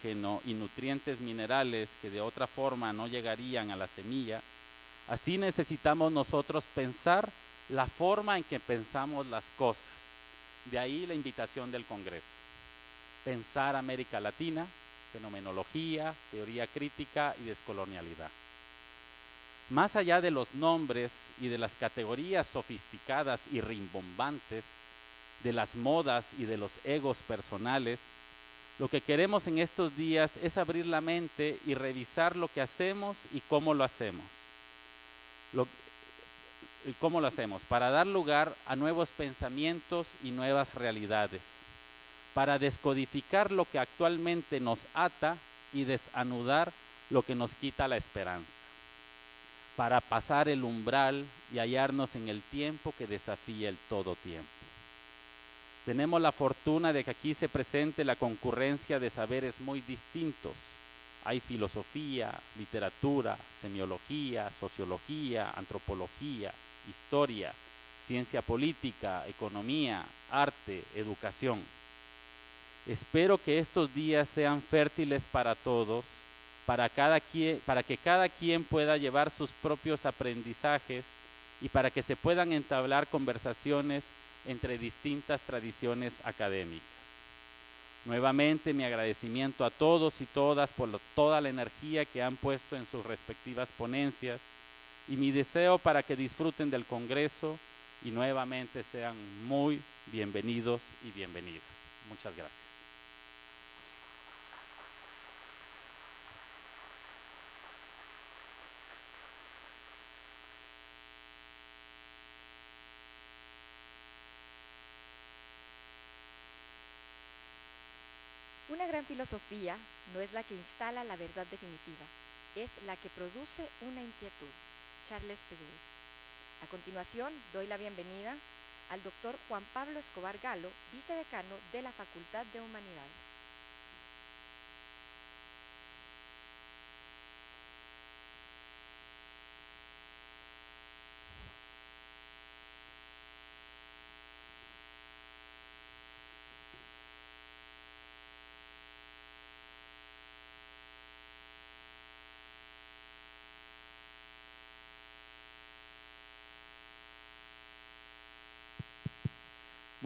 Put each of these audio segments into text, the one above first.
oxígeno y nutrientes minerales que de otra forma no llegarían a la semilla, así necesitamos nosotros pensar la forma en que pensamos las cosas. De ahí la invitación del Congreso. Pensar América Latina, fenomenología, teoría crítica y descolonialidad. Más allá de los nombres y de las categorías sofisticadas y rimbombantes, de las modas y de los egos personales, lo que queremos en estos días es abrir la mente y revisar lo que hacemos y cómo lo hacemos. y cómo lo hacemos, para dar lugar a nuevos pensamientos y nuevas realidades, para descodificar lo que actualmente nos ata y desanudar lo que nos quita la esperanza, para pasar el umbral y hallarnos en el tiempo que desafía el todo tiempo. Tenemos la fortuna de que aquí se presente la concurrencia de saberes muy distintos. Hay filosofía, literatura, semiología, sociología, antropología, historia, ciencia política, economía, arte, educación. Espero que estos días sean fértiles para todos, para, cada quien, para que cada quien pueda llevar sus propios aprendizajes y para que se puedan entablar conversaciones entre distintas tradiciones académicas. Nuevamente mi agradecimiento a todos y todas por toda la energía que han puesto en sus respectivas ponencias y mi deseo para que disfruten del Congreso y nuevamente sean muy bienvenidos y bienvenidas. Muchas gracias. Una gran filosofía no es la que instala la verdad definitiva, es la que produce una inquietud. Charles Pedro. A continuación, doy la bienvenida al doctor Juan Pablo Escobar Galo, vicedecano de la Facultad de Humanidades.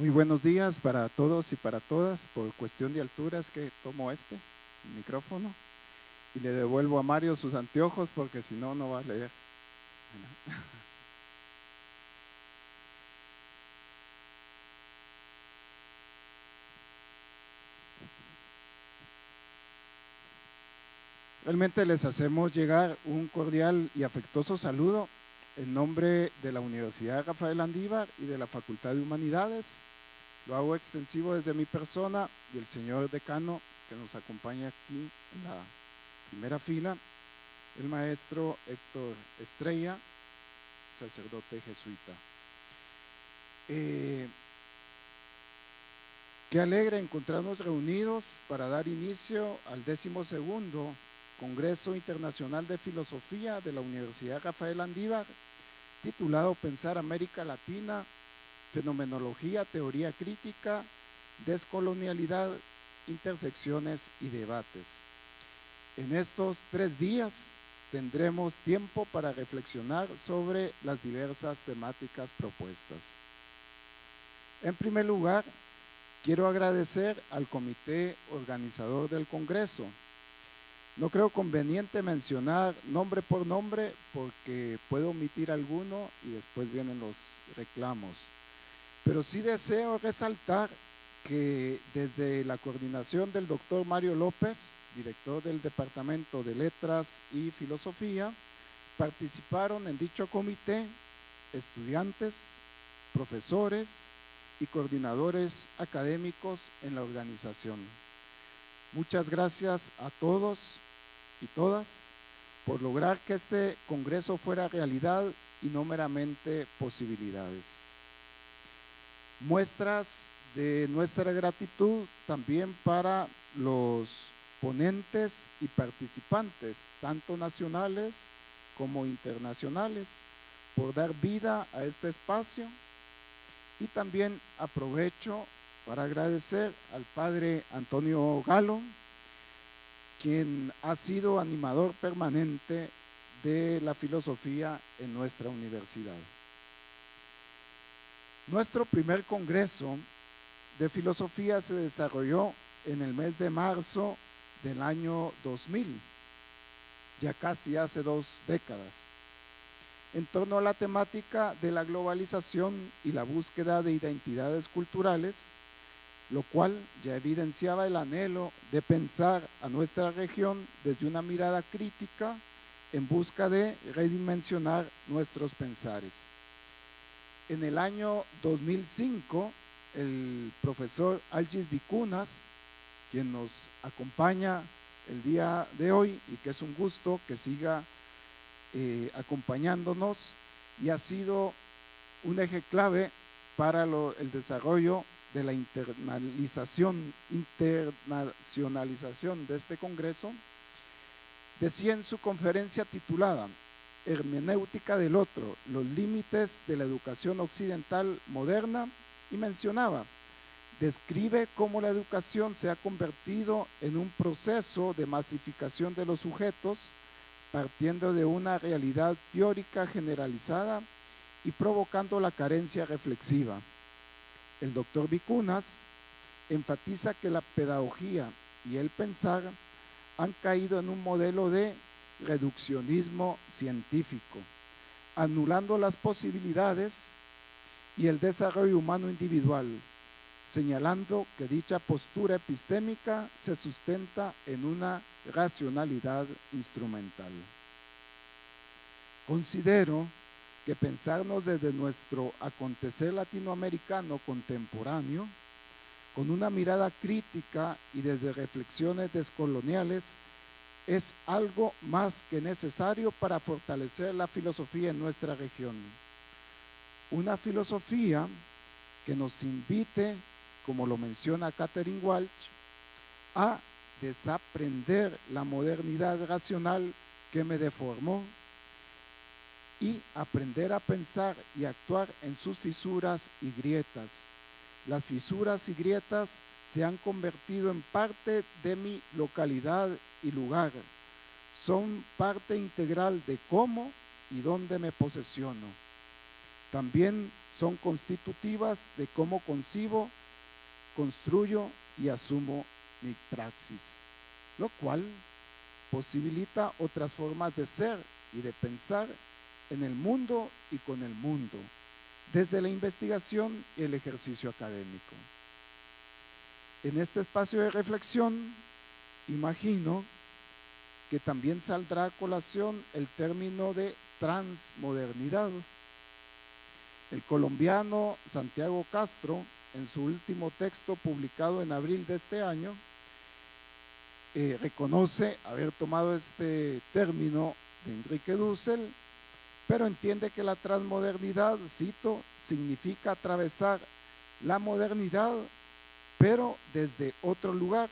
Muy buenos días para todos y para todas. Por cuestión de alturas que tomo este micrófono y le devuelvo a Mario sus anteojos porque si no, no va a leer. Realmente les hacemos llegar un cordial y afectuoso saludo en nombre de la Universidad Rafael Andívar y de la Facultad de Humanidades lo hago extensivo desde mi persona y el señor decano que nos acompaña aquí en la primera fila, el maestro Héctor Estrella, sacerdote jesuita. Eh, qué alegre encontrarnos reunidos para dar inicio al décimo segundo Congreso Internacional de Filosofía de la Universidad Rafael Andívar, titulado Pensar América Latina fenomenología, teoría crítica, descolonialidad, intersecciones y debates. En estos tres días tendremos tiempo para reflexionar sobre las diversas temáticas propuestas. En primer lugar, quiero agradecer al comité organizador del Congreso. No creo conveniente mencionar nombre por nombre porque puedo omitir alguno y después vienen los reclamos. Pero sí deseo resaltar que desde la coordinación del doctor Mario López, director del Departamento de Letras y Filosofía, participaron en dicho comité estudiantes, profesores y coordinadores académicos en la organización. Muchas gracias a todos y todas por lograr que este congreso fuera realidad y no meramente posibilidades muestras de nuestra gratitud también para los ponentes y participantes, tanto nacionales como internacionales, por dar vida a este espacio. Y también aprovecho para agradecer al padre Antonio Galo, quien ha sido animador permanente de la filosofía en nuestra universidad. Nuestro primer congreso de filosofía se desarrolló en el mes de marzo del año 2000, ya casi hace dos décadas, en torno a la temática de la globalización y la búsqueda de identidades culturales, lo cual ya evidenciaba el anhelo de pensar a nuestra región desde una mirada crítica en busca de redimensionar nuestros pensares. En el año 2005, el profesor Algis Vicunas, quien nos acompaña el día de hoy y que es un gusto que siga eh, acompañándonos y ha sido un eje clave para el desarrollo de la internalización, internacionalización de este Congreso, decía en su conferencia titulada Hermenéutica del Otro, los límites de la educación occidental moderna, y mencionaba, describe cómo la educación se ha convertido en un proceso de masificación de los sujetos, partiendo de una realidad teórica generalizada y provocando la carencia reflexiva. El doctor Vicunas enfatiza que la pedagogía y el pensar han caído en un modelo de reduccionismo científico, anulando las posibilidades y el desarrollo humano individual, señalando que dicha postura epistémica se sustenta en una racionalidad instrumental. Considero que pensarnos desde nuestro acontecer latinoamericano contemporáneo, con una mirada crítica y desde reflexiones descoloniales, es algo más que necesario para fortalecer la filosofía en nuestra región. Una filosofía que nos invite, como lo menciona Catherine Walsh, a desaprender la modernidad racional que me deformó y aprender a pensar y actuar en sus fisuras y grietas. Las fisuras y grietas se han convertido en parte de mi localidad y lugar. Son parte integral de cómo y dónde me posesiono. También son constitutivas de cómo concibo, construyo y asumo mi praxis, lo cual posibilita otras formas de ser y de pensar en el mundo y con el mundo, desde la investigación y el ejercicio académico. En este espacio de reflexión, imagino que también saldrá a colación el término de transmodernidad. El colombiano Santiago Castro, en su último texto publicado en abril de este año, eh, reconoce haber tomado este término de Enrique Dussel pero entiende que la transmodernidad, cito, significa atravesar la modernidad, pero desde otro lugar,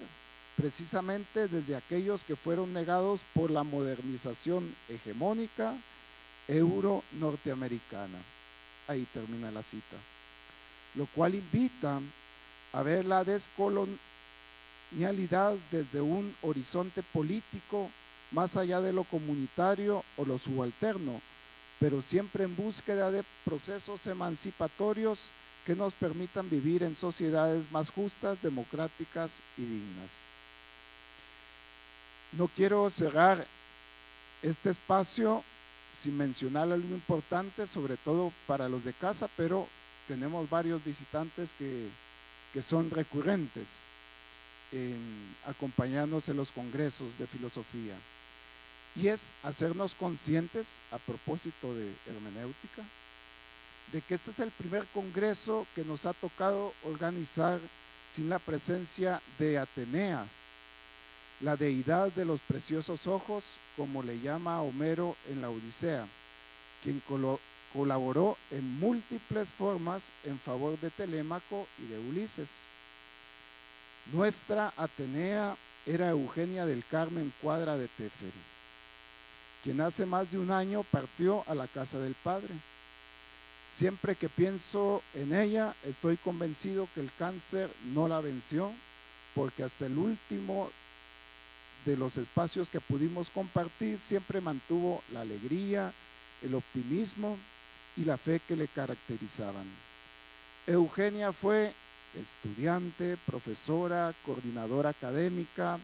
precisamente desde aquellos que fueron negados por la modernización hegemónica euro-norteamericana. Ahí termina la cita. Lo cual invita a ver la descolonialidad desde un horizonte político más allá de lo comunitario o lo subalterno, pero siempre en búsqueda de procesos emancipatorios que nos permitan vivir en sociedades más justas, democráticas y dignas. No quiero cerrar este espacio sin mencionar algo importante, sobre todo para los de casa, pero tenemos varios visitantes que, que son recurrentes en acompañarnos en los congresos de filosofía y es hacernos conscientes, a propósito de hermenéutica, de que este es el primer congreso que nos ha tocado organizar sin la presencia de Atenea, la deidad de los preciosos ojos, como le llama Homero en la Odisea, quien colaboró en múltiples formas en favor de Telémaco y de Ulises. Nuestra Atenea era Eugenia del Carmen Cuadra de Teferi quien hace más de un año partió a la casa del Padre. Siempre que pienso en ella, estoy convencido que el cáncer no la venció, porque hasta el último de los espacios que pudimos compartir, siempre mantuvo la alegría, el optimismo y la fe que le caracterizaban. Eugenia fue estudiante, profesora, coordinadora académica,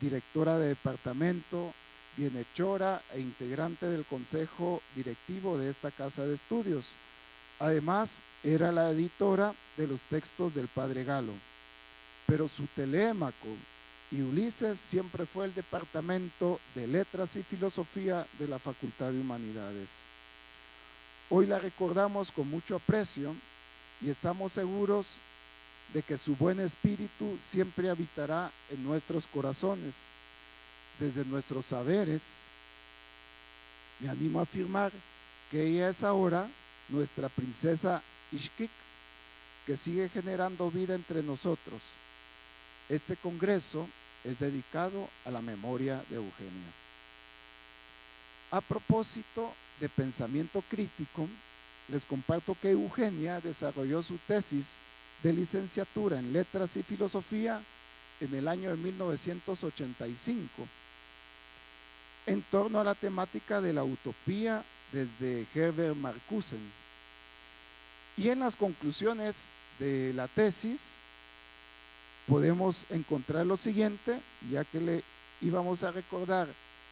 directora de departamento, bienhechora e integrante del consejo directivo de esta casa de estudios. Además, era la editora de los textos del padre Galo. Pero su telémaco y Ulises siempre fue el departamento de letras y filosofía de la Facultad de Humanidades. Hoy la recordamos con mucho aprecio y estamos seguros de que su buen espíritu siempre habitará en nuestros corazones, desde nuestros saberes. Me animo a afirmar que ella es ahora nuestra princesa Ishkik, que sigue generando vida entre nosotros. Este congreso es dedicado a la memoria de Eugenia. A propósito de pensamiento crítico, les comparto que Eugenia desarrolló su tesis de licenciatura en Letras y Filosofía en el año de 1985 en torno a la temática de la utopía desde Herbert Marcuse. Y en las conclusiones de la tesis podemos encontrar lo siguiente, ya que le íbamos a recordar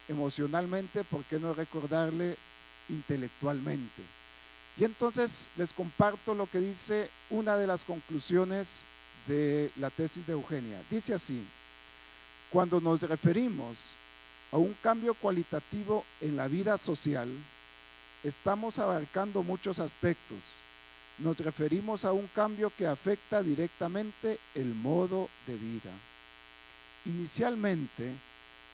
emocionalmente, ¿por qué no recordarle intelectualmente? Y entonces les comparto lo que dice una de las conclusiones de la tesis de Eugenia. Dice así, cuando nos referimos a un cambio cualitativo en la vida social, estamos abarcando muchos aspectos. Nos referimos a un cambio que afecta directamente el modo de vida. Inicialmente,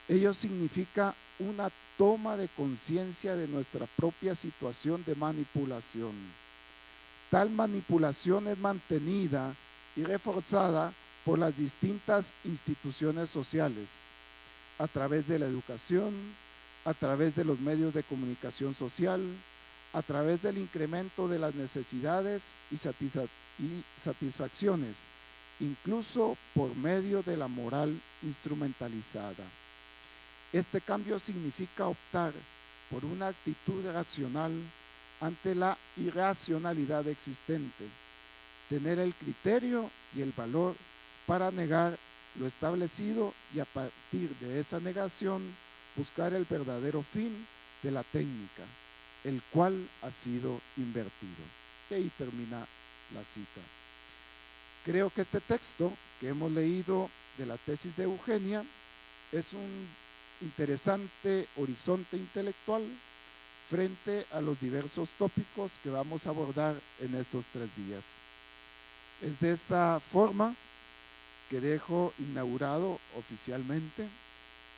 ello significa una toma de conciencia de nuestra propia situación de manipulación. Tal manipulación es mantenida y reforzada por las distintas instituciones sociales, a través de la educación, a través de los medios de comunicación social, a través del incremento de las necesidades y, satisfacciones, incluso por medio de la moral instrumentalizada. Este cambio significa optar por una actitud racional ante la irracionalidad existente, tener el criterio y el valor para negar lo establecido y a partir de esa negación buscar el verdadero fin de la técnica, el cual ha sido invertido. Y ahí termina la cita. Creo que este texto que hemos leído de la tesis de Eugenia es un interesante horizonte intelectual frente a los diversos tópicos que vamos a abordar en estos tres días. Es de esta forma que dejo inaugurado oficialmente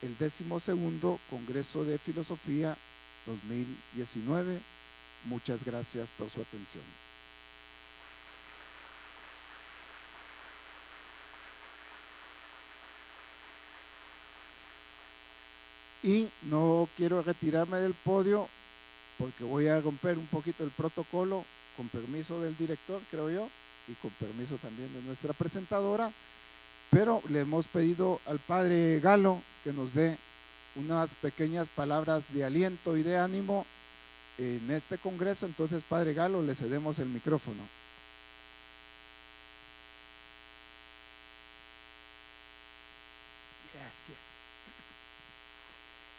el décimo segundo Congreso de Filosofía 2019. Muchas gracias por su atención. Y no quiero retirarme del podio porque voy a romper un poquito el protocolo con permiso del director, creo yo, y con permiso también de nuestra presentadora, pero le hemos pedido al padre Galo que nos dé unas pequeñas palabras de aliento y de ánimo en este congreso, entonces padre Galo le cedemos el micrófono.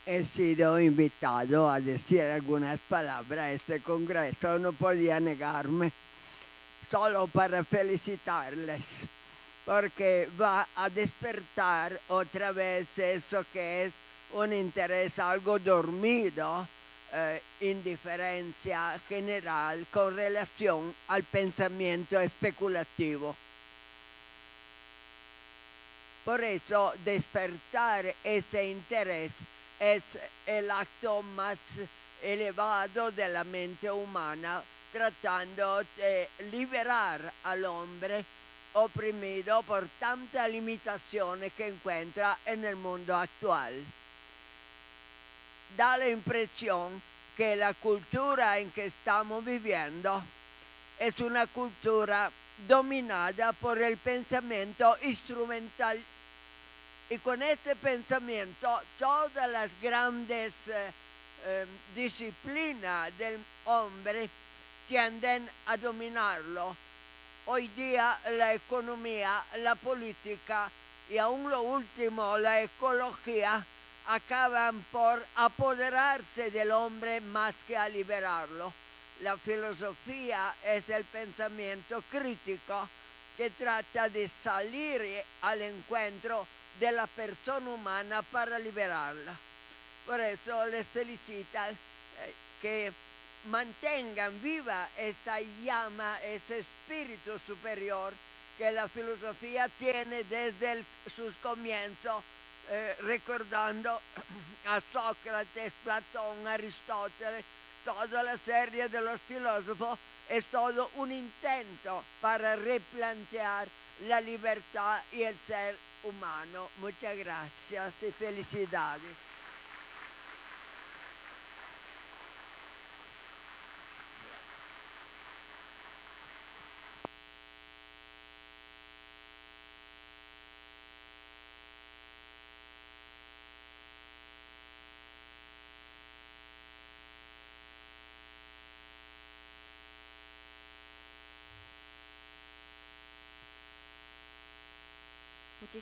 he sido invitado a decir algunas palabras a este congreso, no podía negarme, solo para felicitarles, porque va a despertar otra vez eso que es un interés algo dormido, eh, indiferencia general con relación al pensamiento especulativo. Por eso despertar ese interés es el acto más elevado de la mente humana, tratando de liberar al hombre oprimido por tantas limitaciones que encuentra en el mundo actual. Da la impresión que la cultura en que estamos viviendo es una cultura dominada por el pensamiento instrumental Y con este pensamiento, todas las grandes eh, eh, disciplinas del hombre tienden a dominarlo. Hoy día la economía, la política y aún lo último, la ecología, acaban por apoderarse del hombre más que a liberarlo. La filosofía es el pensamiento crítico que trata de salir al encuentro de la persona humana para liberarla. Por eso les felicito eh, que mantengan viva esta llama, ese espíritu superior que la filosofía tiene desde sus comienzos, eh, recordando a Sócrates, Platón, Aristóteles, toda la serie de los filósofos, es todo un intento para replantear la libertad y el ser humano. Muchas gracias y felicidades.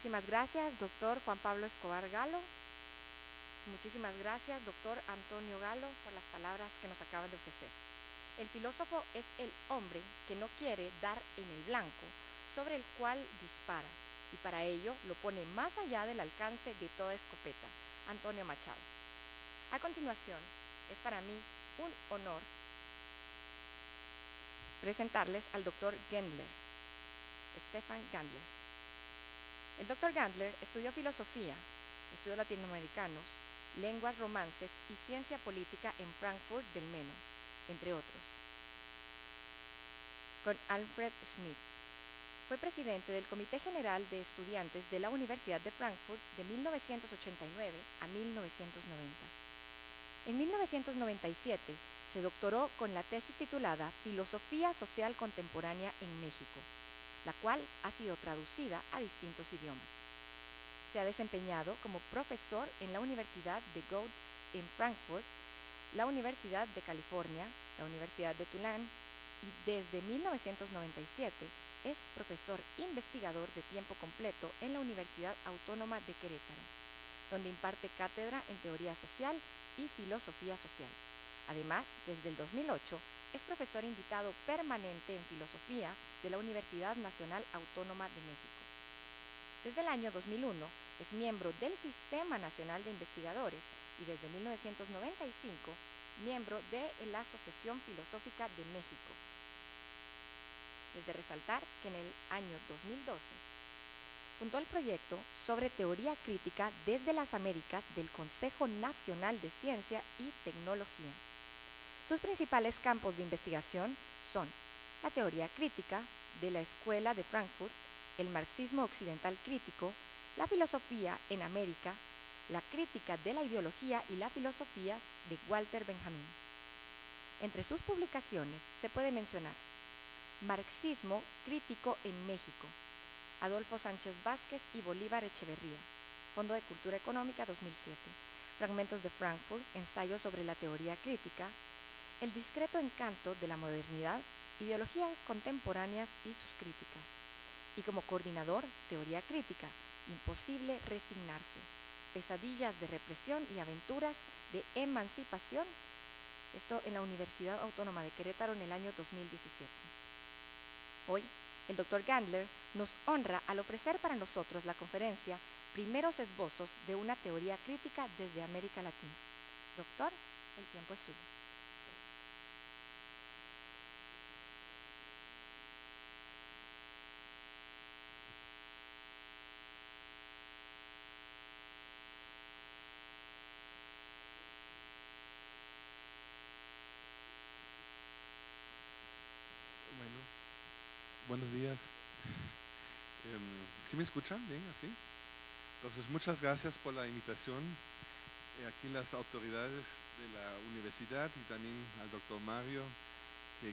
Muchísimas gracias, doctor Juan Pablo Escobar Galo. Muchísimas gracias, doctor Antonio Galo, por las palabras que nos acaban de ofrecer. El filósofo es el hombre que no quiere dar en el blanco sobre el cual dispara y para ello lo pone más allá del alcance de toda escopeta. Antonio Machado. A continuación, es para mí un honor presentarles al doctor Gendler, Stefan Gendler. El doctor Gandler estudió filosofía, estudios latinoamericanos, lenguas romances y ciencia política en Frankfurt del Meno, entre otros. Con Alfred Schmidt. Fue presidente del Comité General de Estudiantes de la Universidad de Frankfurt de 1989 a 1990. En 1997 se doctoró con la tesis titulada Filosofía Social Contemporánea en México la cual ha sido traducida a distintos idiomas. Se ha desempeñado como profesor en la Universidad de Goethe en Frankfurt, la Universidad de California, la Universidad de Tulane y desde 1997 es profesor investigador de tiempo completo en la Universidad Autónoma de Querétaro, donde imparte cátedra en teoría social y filosofía social. Además, desde el 2008 es profesor invitado permanente en filosofía de la Universidad Nacional Autónoma de México. Desde el año 2001 es miembro del Sistema Nacional de Investigadores y desde 1995 miembro de la Asociación Filosófica de México. Desde resaltar que en el año 2012 fundó el proyecto sobre teoría crítica desde las Américas del Consejo Nacional de Ciencia y Tecnología. Sus principales campos de investigación son la teoría crítica de la Escuela de Frankfurt, el marxismo occidental crítico, la filosofía en América, la crítica de la ideología y la filosofía de Walter Benjamin. Entre sus publicaciones se puede mencionar Marxismo crítico en México, Adolfo Sánchez Vázquez y Bolívar Echeverría, Fondo de Cultura Económica 2007, Fragmentos de Frankfurt, Ensayo sobre la teoría crítica, el discreto encanto de la modernidad, ideologías contemporáneas y sus críticas. Y como coordinador, teoría crítica, imposible resignarse, pesadillas de represión y aventuras de emancipación. Esto en la Universidad Autónoma de Querétaro en el año 2017. Hoy, el doctor Gandler nos honra al ofrecer para nosotros la conferencia Primeros esbozos de una teoría crítica desde América Latina. Doctor, el tiempo es suyo. buenos días. Em, ¿Sí me escuchan bien así? Entonces, muchas gracias por la invitación. Eh, aquí las autoridades de la universidad y también al doctor Mario,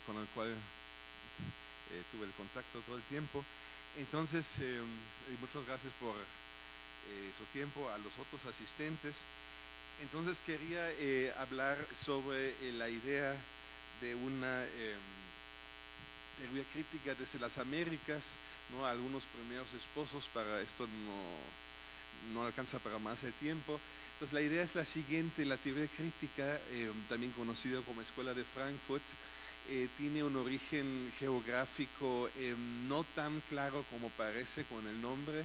con el cual eh, tuve el contacto todo el tiempo. Entonces, em, muchas gracias por eh, su tiempo, a los otros asistentes. Entonces quería eh, hablar sobre eh, la idea de una teoría crítica desde las Américas, ¿no? algunos primeros esposos, para esto no, no alcanza para más el tiempo. Entonces la idea es la siguiente, la teoría crítica, em, también conocida como Escuela de Frankfurt, eh, tiene un origen geográfico em, no tan claro como parece con el nombre,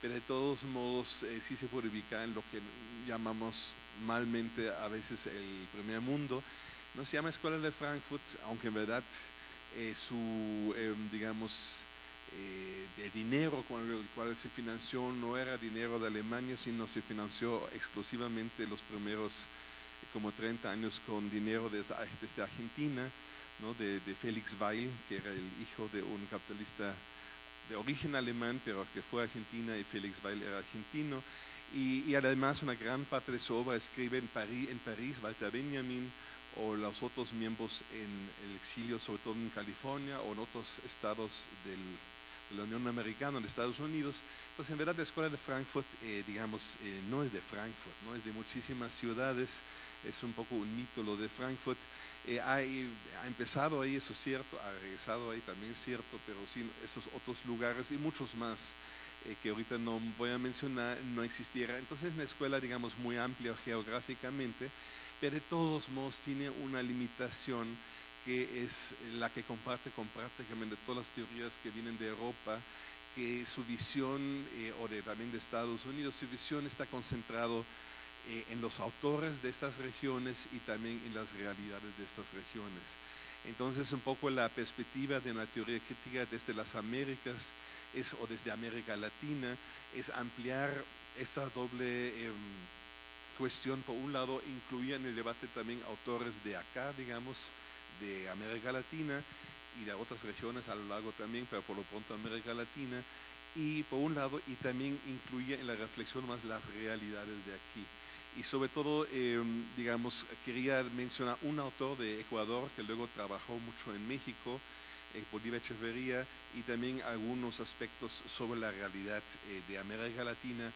pero de todos modos eh, sí se puede ubicar en lo que llamamos malmente a veces el primer mundo. No se llama Escuela de Frankfurt, aunque en verdad eh, su, em, digamos, el dinero con el cual se financió no era dinero de Alemania, sino se financió exclusivamente los primeros como 30 años con dinero desde, desde Argentina de, de, Felix Weil, que era el hijo de un capitalista de origen alemán, pero que fue a Argentina y Felix Weil era argentino. Y, además una gran parte de su obra escribe en París, en París, Walter Benjamin, o los otros miembros en el exilio, sobre todo en California o en otros estados del, de la Unión Americana, en Estados Unidos. Entonces, en verdad, la Escuela de Frankfurt, eh, digamos, eh, no es de Frankfurt, no es de muchísimas ciudades, es un poco un mito lo de Frankfurt. Eh, ha, empezado ahí, eso es cierto, ha regresado ahí también es cierto, pero sí esos otros lugares y muchos más eh, que ahorita no voy a mencionar, no existiera. Entonces es una escuela, digamos, muy amplia geográficamente, pero de todos modos tiene una limitación que es la que comparte con prácticamente todas las teorías que vienen de Europa, que su visión, eh, o de, también de Estados Unidos, su visión está concentrado eh, en los autores de estas regiones y también en las realidades de estas regiones. Entonces, un poco la perspectiva de una teoría crítica desde las Américas es, o desde América Latina es ampliar esta doble em, cuestión. Por un lado, incluir en el debate también autores de acá, digamos, de América Latina y de otras regiones a lo largo también, pero por lo pronto América Latina. Y por un lado, y también incluye en la reflexión más las realidades de aquí y sobre todo, em, digamos, quería mencionar un autor de Ecuador que luego trabajó mucho en México, eh, Bolívar Echeverría, y también algunos aspectos sobre la realidad eh, de América Latina,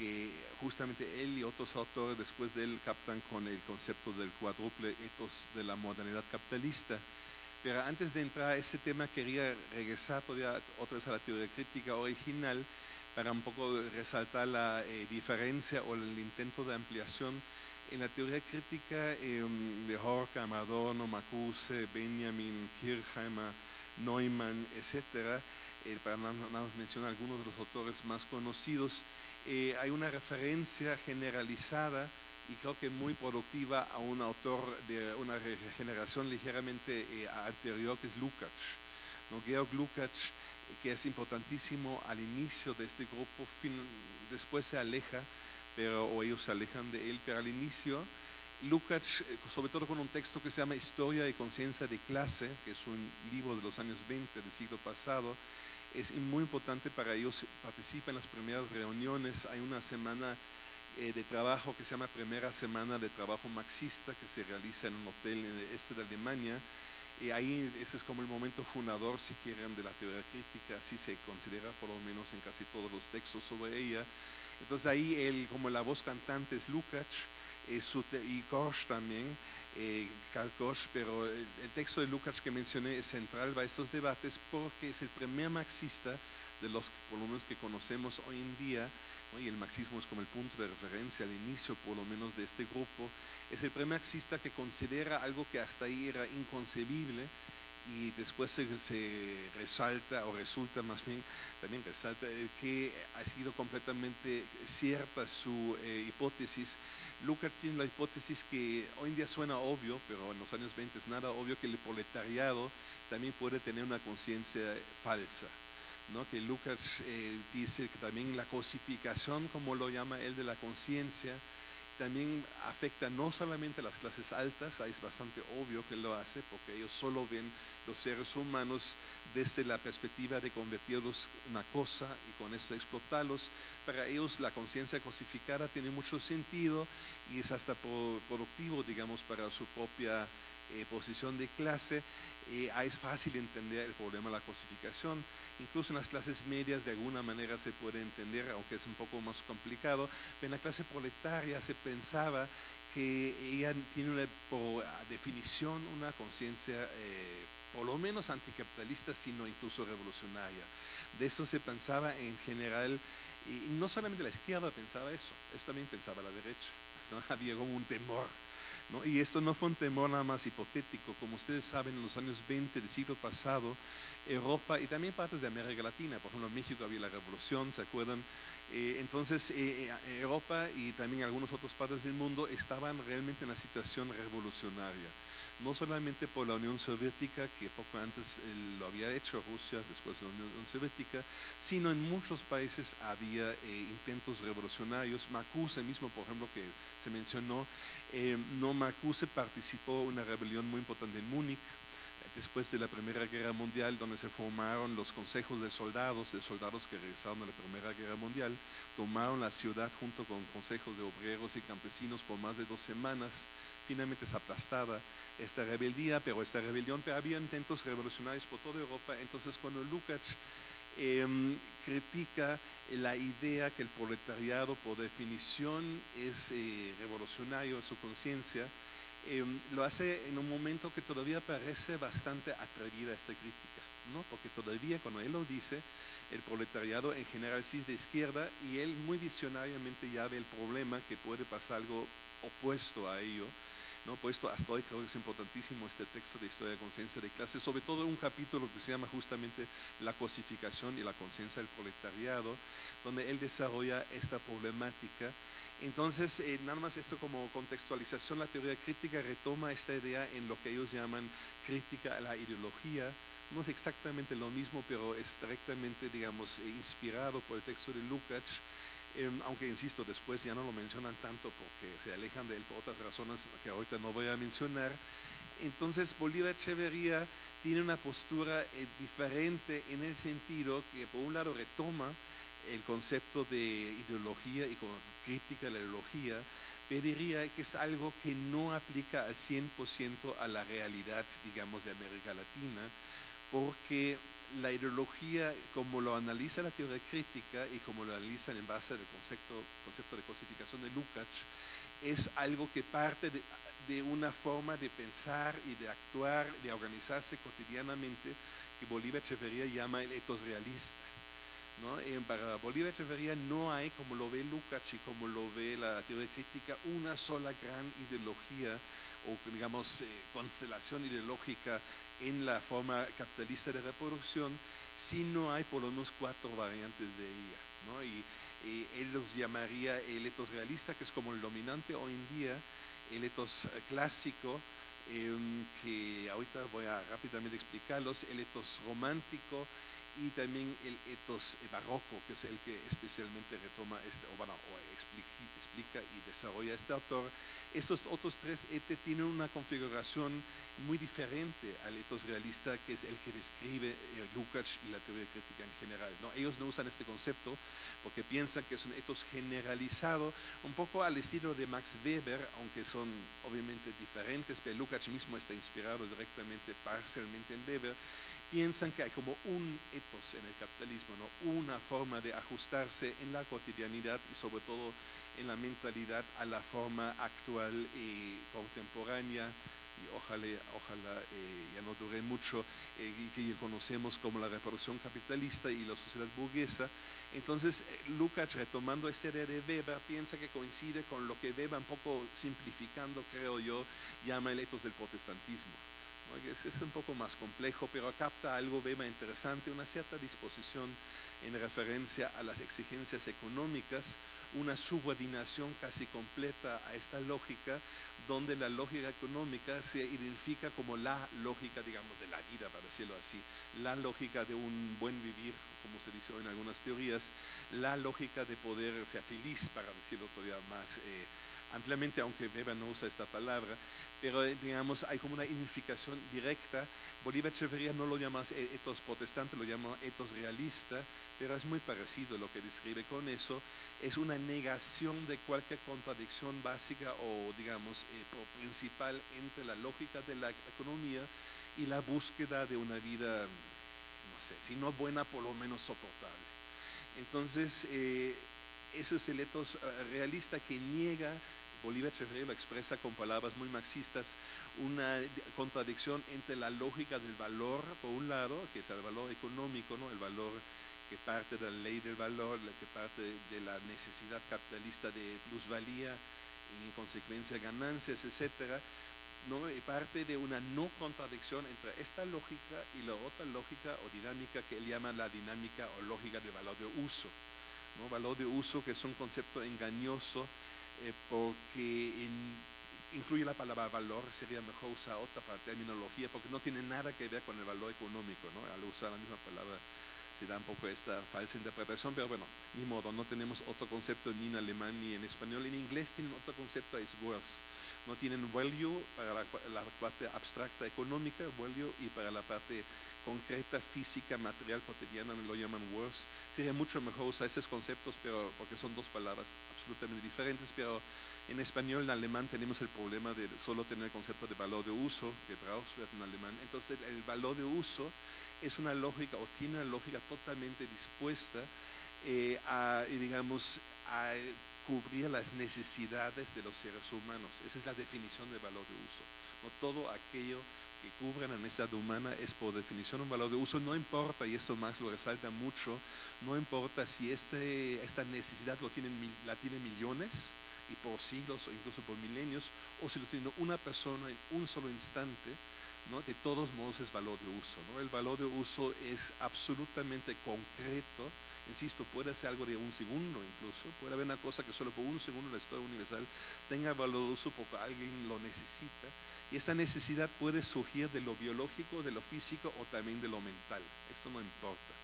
que justamente él y otros autores después de él captan con el concepto del cuádruple etos de la modernidad capitalista. Pero antes de entrar a ese tema, quería regresar todavía otra vez a la teoría crítica original, para un poco resaltar la eh, diferencia o el intento de ampliación en la teoría crítica em, de Horkheimer, Adorno, Marcuse, Benjamin, Kirchheimer, Neumann, etc., eh, para nada mencionar algunos de los autores más conocidos, eh, hay una referencia generalizada y creo que muy productiva a un autor de una generación ligeramente anterior que es Lukács. ¿no? Georg Lukács que es importantísimo al inicio de este grupo, después se aleja, pero, o ellos se alejan de él, pero al inicio, Lukács, eh, sobre todo con un texto que se llama Historia y Conciencia de Clase, que es un libro de los años 20 del siglo pasado, es muy importante para ellos, participan en las primeras reuniones, hay una semana eh, de trabajo que se llama Primera Semana de Trabajo Marxista, que se realiza en un hotel en el este de Alemania, y ahí ese es como el momento fundador, si quieren, de la teoría crítica, así se considera por lo menos en casi todos los textos sobre ella. Entonces ahí él, como la voz cantante es Lukács eh, y Korsch también, eh, pero el, texto de Lukács que mencioné es central para estos debates porque es el primer marxista de los por que conocemos hoy en día, y el marxismo es como el punto de referencia al inicio por lo menos de este grupo, es el primer marxista que considera algo que hasta ahí era inconcebible y después se, resalta o resulta más bien, también resalta que ha sido completamente cierta su eh, hipótesis. Lucas tiene la hipótesis que hoy en día suena obvio, pero en los años 20 es nada obvio que el proletariado también puede tener una conciencia falsa. ¿no? que Lucas eh, dice que también la cosificación, como lo llama él, de la conciencia, también afecta no solamente a las clases altas, ahí es bastante obvio que lo hace, porque ellos solo ven los seres humanos desde la perspectiva de convertirlos en una cosa y con eso explotarlos. Para ellos la conciencia cosificada tiene mucho sentido y es hasta productivo, digamos, para su propia eh, posición de clase. Eh, es fácil entender el problema de la cosificación. Incluso en las clases medias de alguna manera se puede entender, aunque es un poco más complicado. en la clase proletaria se pensaba que ella tiene una, por definición una conciencia eh, por lo menos anticapitalista, sino incluso revolucionaria. De eso se pensaba en general, y no solamente la izquierda pensaba eso, eso también pensaba la derecha. Había un temor. Y esto no fue un temor nada más hipotético. Como ustedes saben, en los años 20 del siglo pasado, Europa y también partes de América Latina, por ejemplo, en México había la revolución, ¿se acuerdan? Eh, entonces, eh, eh, Europa y también algunas otras partes del mundo estaban realmente en una situación revolucionaria. No solamente por la Unión Soviética, que poco antes lo había hecho Rusia, después la Unión Soviética, sino en muchos países había intentos revolucionarios. Marcuse mismo, por ejemplo, que se mencionó, no Marcuse participó en una rebelión muy importante en Múnich, después de la Primera Guerra Mundial, donde se formaron los consejos de soldados, de soldados que regresaron a la Primera Guerra Mundial, tomaron la ciudad junto con consejos de obreros y campesinos por más de dos semanas. Finalmente es aplastada esta rebeldía, pero esta rebelión, pero había intentos revolucionarios por toda Europa. Entonces, cuando Lukács em, critica la idea que el proletariado, por definición, es eh, revolucionario en su conciencia, Em, lo hace en un momento que todavía parece bastante atrevida esta crítica, ¿no? porque todavía cuando él lo dice, el proletariado en general sí es de izquierda y él muy visionariamente ya ve el problema que puede pasar algo opuesto a ello. ¿No? Puesto hasta hoy creo que es importantísimo este texto de historia de conciencia de clase, sobre todo un capítulo que se llama justamente la cosificación y la conciencia del proletariado, donde él desarrolla esta problemática entonces, eh, nada más esto como contextualización, la teoría crítica retoma esta idea en lo que ellos llaman crítica a la ideología. No es exactamente lo mismo, pero es directamente, digamos, eh, inspirado por el texto de Lukács, em, aunque insisto, después ya no lo mencionan tanto porque se alejan de él por otras razones que ahorita no voy a mencionar. Entonces, Bolívar Echeverría tiene una postura eh, diferente en el sentido que, por un lado, retoma el concepto de ideología y con crítica a la ideología, pediría que es algo que no aplica al 100% a la realidad, digamos, de América Latina, porque la ideología, como lo analiza la teoría crítica y como lo analiza en base al concepto, concepto de cosificación de Lukács, es algo que parte de, de, una forma de pensar y de actuar, de organizarse cotidianamente, que Bolívar Echeverría llama el etos realista para Bolívar Echeverría no hay, como lo ve Lukács y como lo ve la teoría crítica, una sola gran ideología o, digamos, eh, constelación ideológica en la forma capitalista de reproducción, si no hay por lo menos cuatro variantes de ella. Y, él los llamaría el etos realista, que es como el dominante hoy en día, el etos clásico, em, que ahorita voy a rápidamente explicarlos, el etos romántico, y también el etos barroco, que es el que especialmente retoma, este, o, bueno, explica, y desarrolla este autor. Estos otros tres etes tienen una configuración muy diferente al etos realista, que es el que describe eh, Lukács y la teoría crítica en general. ¿no? Ellos no usan este concepto porque piensan que es un etos generalizado, un poco al estilo de Max Weber, aunque son obviamente diferentes, pero Lukács mismo está inspirado directamente, parcialmente en Weber, piensan que hay como un etos en el capitalismo, ¿no? una forma de ajustarse en la cotidianidad y sobre todo en la mentalidad a la forma actual y contemporánea y ojalá, ojalá eh, ya no dure mucho, eh, que conocemos como la reproducción capitalista y la sociedad burguesa. Entonces, eh, Lukács, retomando esta idea de Weber, piensa que coincide con lo que Weber, un poco simplificando, creo yo, llama el etos del protestantismo es, un poco más complejo, pero capta algo Bema interesante, una cierta disposición en referencia a las exigencias económicas, una subordinación casi completa a esta lógica, donde la lógica económica se identifica como la lógica, digamos, de la vida, para decirlo así, la lógica de un buen vivir, como se dice en algunas teorías, la lógica de poder ser feliz, para decirlo todavía más, eh, ampliamente, aunque Weber no usa esta palabra, pero eh, digamos hay como una identificación directa. Bolívar Echeverría no lo llama etos protestante, lo llama etos realista, pero es muy parecido lo que describe con eso. Es una negación de cualquier contradicción básica o, digamos, eh, principal entre la lógica de la economía y la búsqueda de una vida, no sé, si no buena, por lo menos soportable. Entonces, eh, eso es el etos realista que niega Bolívar lo expresa con palabras muy marxistas, una contradicción entre la lógica del valor, por un lado, que es el valor económico, ¿no? el valor que parte de la ley del valor, que parte de la necesidad capitalista de plusvalía y en consecuencia ganancias, etcétera, ¿no? y parte de una no contradicción entre esta lógica y la otra lógica o dinámica que él llama la dinámica o lógica de valor de uso. ¿no? Valor de uso que es un concepto engañoso eh, porque incluye la palabra valor, sería mejor usar otra terminología, porque no tiene nada que ver con el valor económico, ¿no? Al usar la misma palabra se da un poco esta falsa interpretación, pero bueno, ni modo, no tenemos otro concepto ni en alemán ni en español. En inglés tienen otro concepto, es worth. No tienen value para la, la parte abstracta económica, value, y para la parte concreta, física, material, cotidiana, lo llaman worth. Sería mucho mejor usar esos conceptos, pero porque son dos palabras absolutamente diferentes, pero en español, en alemán tenemos el problema de solo tener el concepto de valor de uso, que Brauchwert en alemán. Entonces, el valor de uso es una lógica o tiene una lógica totalmente dispuesta eh, a, digamos, a cubrir las necesidades de los seres humanos. Esa es la definición de valor de uso. No todo aquello que cubra la necesidad humana es por definición un valor de uso, no importa, y esto más lo resalta mucho, no importa si este, esta necesidad lo tienen, la tiene millones y por siglos o incluso por milenios, o si lo tiene una persona en un solo instante, ¿no? de todos modos es valor de uso. ¿no? El valor de uso es absolutamente concreto, insisto, puede ser algo de un segundo incluso, puede haber una cosa que solo por un segundo en la historia universal tenga valor de uso porque alguien lo necesita, y esa necesidad puede surgir de lo biológico, de lo físico o también de lo mental. Esto no importa.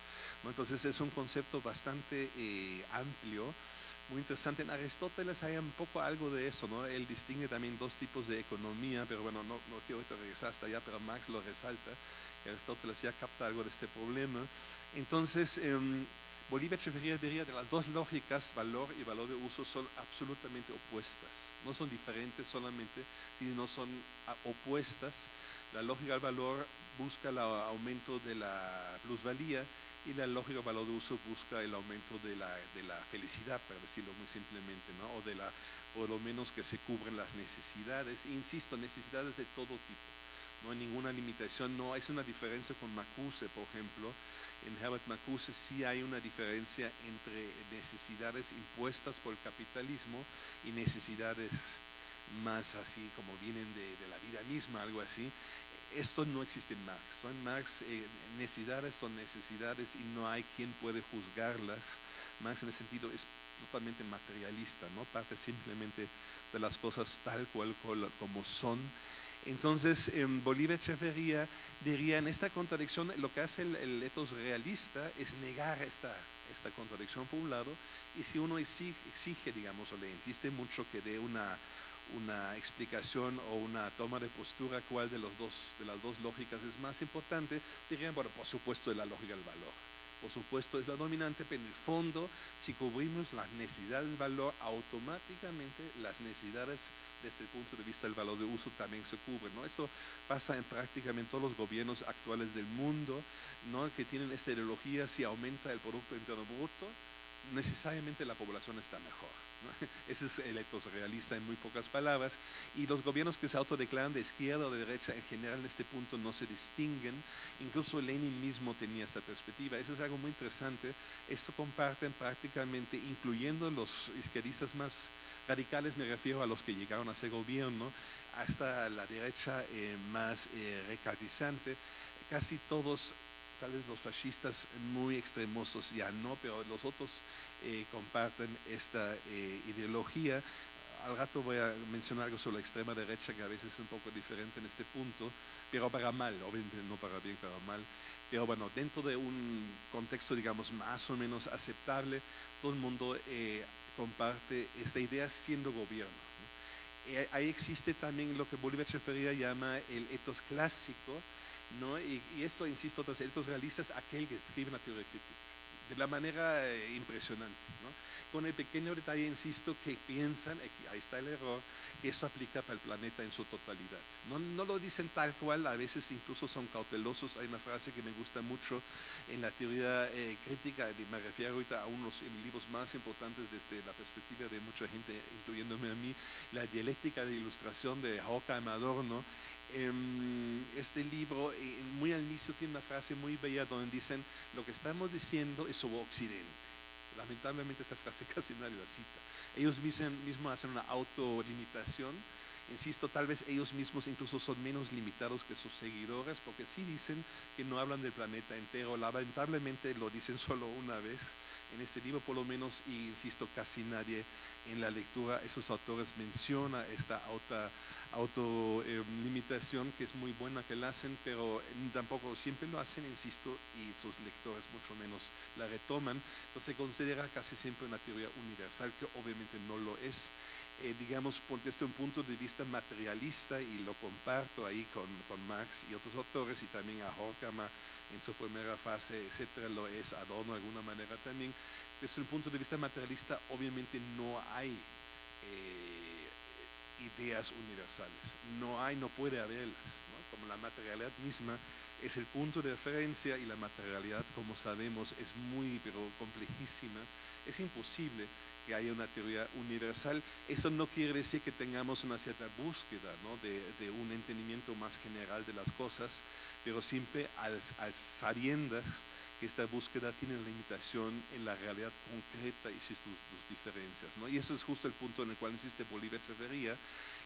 Entonces es un concepto bastante eh, amplio, muy interesante. En Aristóteles hay un poco algo de eso, ¿no? Él distingue también dos tipos de economía, pero bueno, no, no quiero regresar hasta allá, pero Marx lo resalta, Aristóteles ya capta algo de este problema. Entonces, eh, Bolívar Echeverría diría que las dos lógicas, valor y valor de uso, son absolutamente opuestas. No son diferentes solamente, sino son opuestas. La lógica del valor busca el aumento de la plusvalía y la lógica valor de uso busca el aumento de la, de la felicidad, para decirlo muy simplemente, ¿no? o de la, por lo menos que se cubren las necesidades. Insisto, necesidades de todo tipo. No hay ninguna limitación, no es una diferencia con Macuse, por ejemplo, en Herbert Marcuse sí hay una diferencia entre necesidades impuestas por el capitalismo y necesidades más así como vienen de, la vida misma, algo así. Esto no existe en Marx. En Marx eh, necesidades son necesidades y no hay quien puede juzgarlas. Marx en ese sentido es totalmente materialista, ¿no? parte simplemente de las cosas tal cual como son entonces, en Bolívar Echeverría diría, en esta contradicción, lo que hace el, etos realista es negar esta, esta contradicción por un lado, y si uno exige, digamos, o le insiste mucho que dé una, una explicación o una toma de postura cuál de, los dos, de las dos lógicas es más importante, dirían, bueno, por supuesto, la lógica del valor. Por supuesto, es la dominante, pero en el fondo, si cubrimos las necesidades del valor, automáticamente las necesidades desde el punto de vista del valor de uso también se cubre. ¿no? Eso pasa en prácticamente todos los gobiernos actuales del mundo, ¿no? que tienen esta ideología, si aumenta el Producto Interno Bruto, necesariamente la población está mejor. Ese es el etos realista en muy pocas palabras. Y los gobiernos que se autodeclaran de izquierda o de derecha en general en este punto no se distinguen. Incluso Lenin mismo tenía esta perspectiva. Eso es algo muy interesante. Esto comparten prácticamente, incluyendo los izquierdistas más radicales me refiero a los que llegaron a ser gobierno, hasta la derecha eh, más eh, casi todos, tal vez los fascistas muy extremosos ya no, pero los otros eh, comparten esta ideología. Al rato voy a mencionar algo sobre la extrema derecha que a veces es un poco diferente en este punto, pero para mal, obviamente no para bien, para mal. Pero bueno, dentro de un contexto, digamos, más o menos aceptable, todo el mundo comparte esta idea siendo gobierno. Eh, ahí existe también lo que Bolívar Echeverría llama el etos clásico, ¿no? y, esto, insisto, los etos realistas, aquel que escribe una teoría crítica, de la manera eh, impresionante. Con el pequeño detalle, insisto, que piensan, ahí está el error, que esto aplica para el planeta en su totalidad. No, no, lo dicen tal cual, a veces incluso son cautelosos. Hay una frase que me gusta mucho en la teoría eh, crítica, y me refiero ahorita a unos libros más importantes desde la perspectiva de mucha gente, incluyéndome a mí, la dialéctica de ilustración de Horkheimer Adorno. Em, este libro, eh, muy al inicio, tiene una frase muy bella donde dicen, lo que estamos diciendo es sobre Occidente. Lamentablemente esta frase casi nadie la cita. Ellos mismos hacen una autolimitación Insisto, tal vez ellos mismos incluso son menos limitados que sus seguidores, porque sí dicen que no hablan del planeta entero, lamentablemente lo dicen solo una vez en este libro por lo menos, y insisto, casi nadie en la lectura, esos autores menciona esta autolimitación que es muy buena que la hacen, pero tampoco siempre lo hacen, insisto, y sus lectores mucho menos la retoman. Entonces se considera casi siempre una teoría universal, que obviamente no lo es. Eh, digamos, desde un punto de vista materialista, y lo comparto ahí con, con Marx y otros autores, y también a Horkheimer en su primera fase, etcétera, lo es Adorno de alguna manera también. Desde un punto de vista materialista, obviamente no hay eh, ideas universales, no hay, no puede haberlas, como la materialidad misma es el punto de referencia y la materialidad, como sabemos, es muy, pero complejísima, es imposible que haya una teoría universal. Eso no quiere decir que tengamos una cierta búsqueda de, un entendimiento más general de las cosas, pero siempre al, sabiendas que esta búsqueda tiene limitación en la realidad concreta y sus, diferencias. Y eso es justo el punto en el cual insiste Bolívar Echeverría,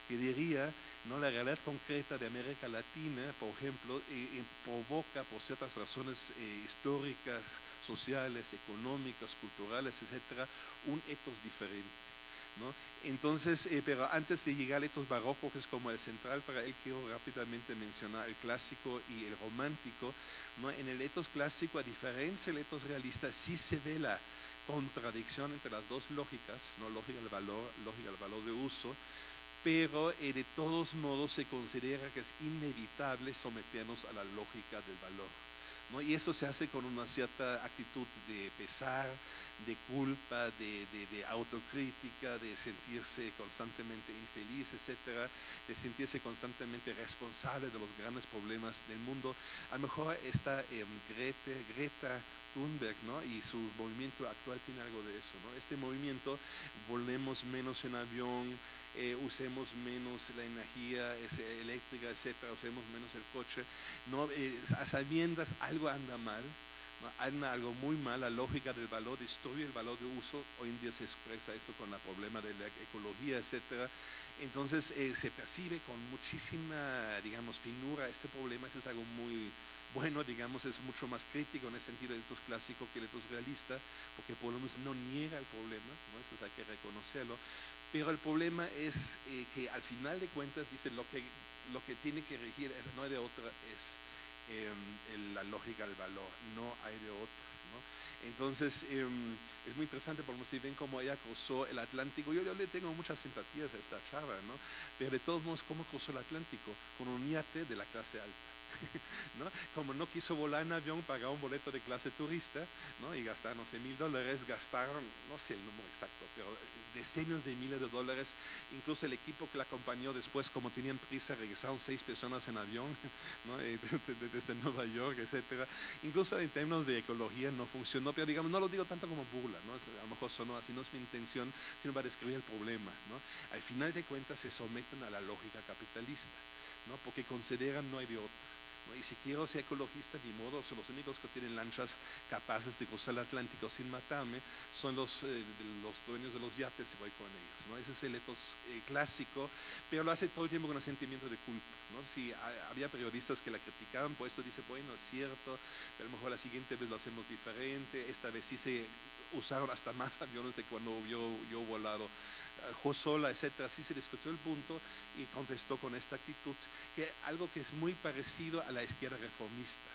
que diría, ¿no? la realidad concreta de América Latina, por ejemplo, eh, eh, provoca por ciertas razones eh, históricas, sociales, económicas, culturales, etcétera, un etos diferente. ¿No? Entonces, eh, pero antes de llegar al etos barroco, que es como el central para él, quiero rápidamente mencionar el clásico y el romántico. ¿no? En el etos clásico, a diferencia del etos realista, sí se ve la contradicción entre las dos lógicas, ¿no? lógica del valor, lógica del valor de uso, pero eh, de todos modos se considera que es inevitable someternos a la lógica del valor. Y eso se hace con una cierta actitud de pesar, de culpa, de, autocrítica, de sentirse constantemente infeliz, etcétera, de sentirse constantemente responsable de los grandes problemas del mundo. A lo mejor esta eh, Greta Thunberg ¿no? y su movimiento actual tiene algo de eso. ¿no? Este movimiento, volvemos menos en avión, eh, usemos menos la energía eléctrica, etcétera, usemos menos el coche, no, eh, a sabiendas algo anda mal, anda algo muy mal, la lógica del valor destruye el valor de uso, hoy en día se expresa esto con el problema de la ecología, etcétera, entonces eh, se percibe con muchísima, digamos, finura. Este problema, eso es algo muy bueno, digamos, es mucho más crítico en el sentido del etos clásico que el etos realista, porque por lo menos no niega el problema, ¿no? eso hay que reconocerlo, pero el problema es eh, que al final de cuentas, dice, lo que, lo que tiene que regir, no hay de otra, es em, la lógica del valor, no hay de otra. Entonces, em, es muy interesante porque si ven cómo ella cruzó el Atlántico, yo, yo, le tengo muchas simpatías a esta chava, ¿no? pero de todos modos, ¿cómo cruzó el Atlántico? Con un yate de la clase alta. ¿no? Como no quiso volar en avión, pagó un boleto de clase turista, ¿no? Y gastaron, no sé, mil dólares, gastaron, no sé el número exacto, pero decenas de miles de dólares. Incluso el equipo que la acompañó después, como tenían prisa, regresaron seis personas en avión, ¿no? desde Nueva York, etcétera. Incluso en términos de ecología no funcionó, pero digamos, no lo digo tanto como burla, ¿no? A lo mejor sonó así, no es mi intención, sino para describir el problema, ¿no? Al final de cuentas se someten a la lógica capitalista, ¿no? Porque consideran no hay de otro. Y si quiero ser ecologista, ni modo, son los únicos que tienen lanchas capaces de cruzar el Atlántico sin matarme, son los, eh, los dueños de los yates y voy con ellos. ¿no? Ese es el etos eh, clásico, pero lo hace todo el tiempo con un sentimiento de culpa. ¿no? Si había periodistas que la criticaban, por eso dice, bueno, es cierto, pero a lo mejor la siguiente vez lo hacemos diferente, esta vez sí se usaron hasta más aviones de cuando yo, yo volado Josola, etcétera, así se discutió el punto y contestó con esta actitud, que algo que es muy parecido a la izquierda reformista.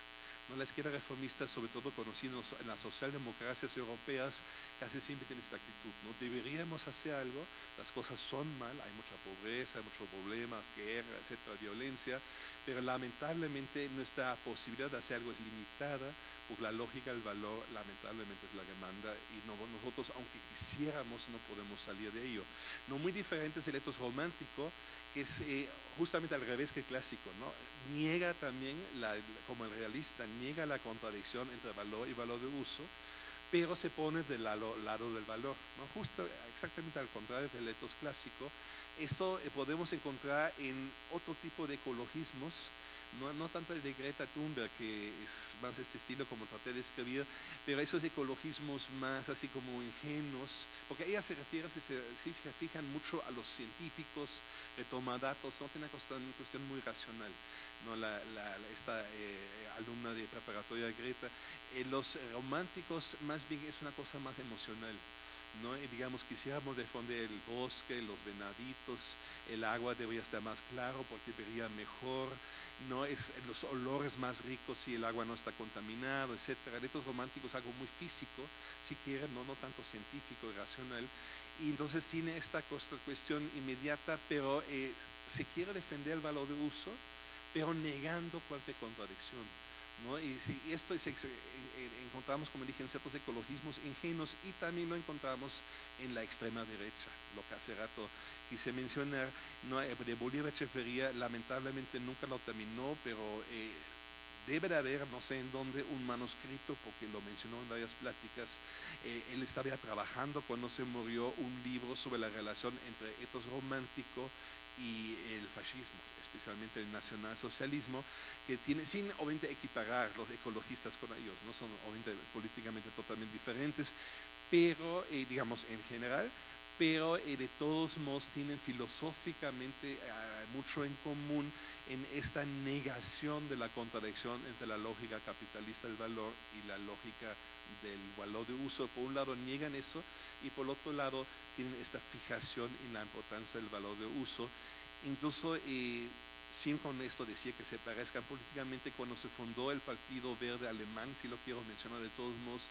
¿no? La izquierda reformista, sobre todo conocidos en las socialdemocracias europeas, casi siempre tiene esta actitud, ¿no? Deberíamos hacer algo, las cosas son mal, hay mucha pobreza, hay muchos problemas, guerra, etcétera, violencia, pero lamentablemente nuestra posibilidad de hacer algo es limitada, por la lógica del valor lamentablemente es la que manda y no, nosotros aunque quisiéramos no podemos salir de ello. No muy diferente es el etos romántico, que es eh, justamente al revés que el clásico, ¿no? Niega también, la, como el realista, niega la contradicción entre valor y valor de uso, pero se pone del lado, lado del valor, ¿no? Justo exactamente al contrario del etos clásico. Esto eh, podemos encontrar en otro tipo de ecologismos, no, no, tanto el de Greta Thunberg, que es más este estilo como traté de escribir, pero esos ecologismos más así como ingenuos, porque ella se refiere, se, se fijan mucho a los científicos, retoma datos, no tiene una cuestión muy racional. ¿no? La, la, esta eh, alumna de preparatoria Greta, eh, los románticos más bien es una cosa más emocional. ¿No? Digamos, quisiéramos defender el bosque, los venaditos, el agua debería estar más claro porque vería mejor, no es los olores más ricos si el agua no está contaminado, etcétera. Estos románticos algo muy físico, si quieren, no, no tanto científico y racional. Y entonces tiene esta cuestión inmediata, pero eh, se quiere defender el valor de uso, pero negando cualquier contradicción. ¿No? Y si esto es, encontramos, como dije, en ciertos ecologismos ingenuos y también lo encontramos en la extrema derecha, lo que hace rato quise mencionar, no, eh, de Bolívar Echeferría lamentablemente nunca lo terminó, pero eh, debe de haber, no sé en dónde, un manuscrito, porque lo mencionó en varias pláticas, eh, él estaba trabajando cuando se murió un libro sobre la relación entre etos romántico y el fascismo especialmente el nacionalsocialismo, que tiene, sin obviamente equiparar los ecologistas con ellos, no son obviamente políticamente totalmente diferentes, pero eh, digamos en general, pero eh, de todos modos tienen filosóficamente eh, mucho en común en esta negación de la contradicción entre la lógica capitalista del valor y la lógica del valor de uso. Por un lado niegan eso y por otro lado tienen esta fijación en la importancia del valor de uso. Incluso eh, sin con esto decir que se parezcan políticamente cuando se fundó el Partido Verde Alemán, si lo quiero mencionar de todos modos,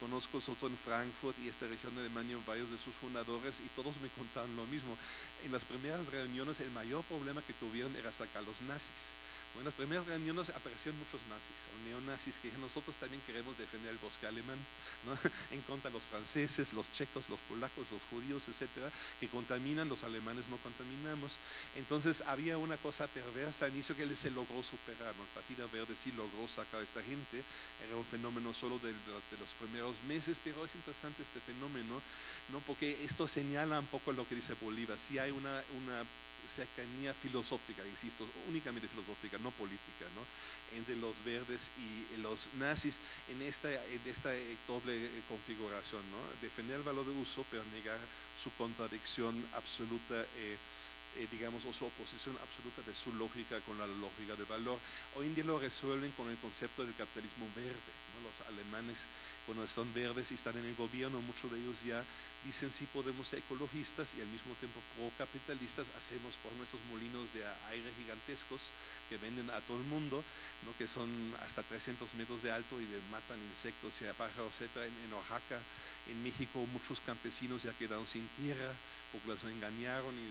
conozco sobre en Frankfurt y esta región de Alemania varios de sus fundadores y todos me contaron lo mismo. En las primeras reuniones el mayor problema que tuvieron era sacar los nazis en las primeras reuniones aparecieron muchos nazis, o neonazis, que nosotros también queremos defender el bosque alemán, ¿no? en contra de los franceses, los checos, los polacos, los judíos, etcétera, que contaminan, los alemanes no contaminamos. Entonces había una cosa perversa al inicio que se logró superar, ¿no? el Partido Verde sí logró sacar a esta gente, era un fenómeno solo de, los primeros meses, pero es interesante este fenómeno, ¿no? porque esto señala un poco lo que dice Bolívar, si hay una cercanía filosófica, insisto, únicamente filosófica, no política, ¿no? entre los verdes y los nazis en esta, en esta eh, doble eh, configuración, ¿no? defender el valor de uso pero negar su contradicción absoluta, eh, eh, digamos, o su oposición absoluta de su lógica con la lógica del valor. Hoy en día lo resuelven con el concepto del capitalismo verde. ¿no? Los alemanes, cuando están verdes y están en el gobierno, muchos de ellos ya dicen si podemos ser ecologistas y al mismo tiempo pro-capitalistas, hacemos por nuestros molinos de aire gigantescos que venden a todo el mundo, ¿no? que son hasta 300 metros de alto y matan insectos y pájaros, etc. En, Oaxaca, en México, muchos campesinos ya quedaron sin tierra porque los engañaron y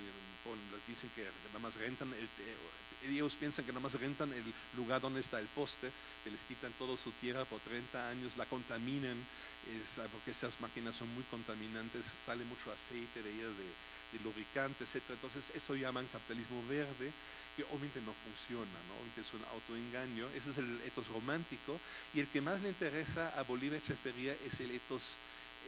bueno, les dicen que nada más rentan, el, ellos piensan que nada más rentan el lugar donde está el poste, que les quitan toda su tierra por 30 años, la contaminan, es, porque esas máquinas son muy contaminantes, sale mucho aceite de ellas, de, de lubricante, etc. Entonces eso llaman capitalismo verde, que obviamente no funciona, ¿no? obviamente es un autoengaño, ese es el etos romántico, y el que más le interesa a Bolívar Echeferría es el etos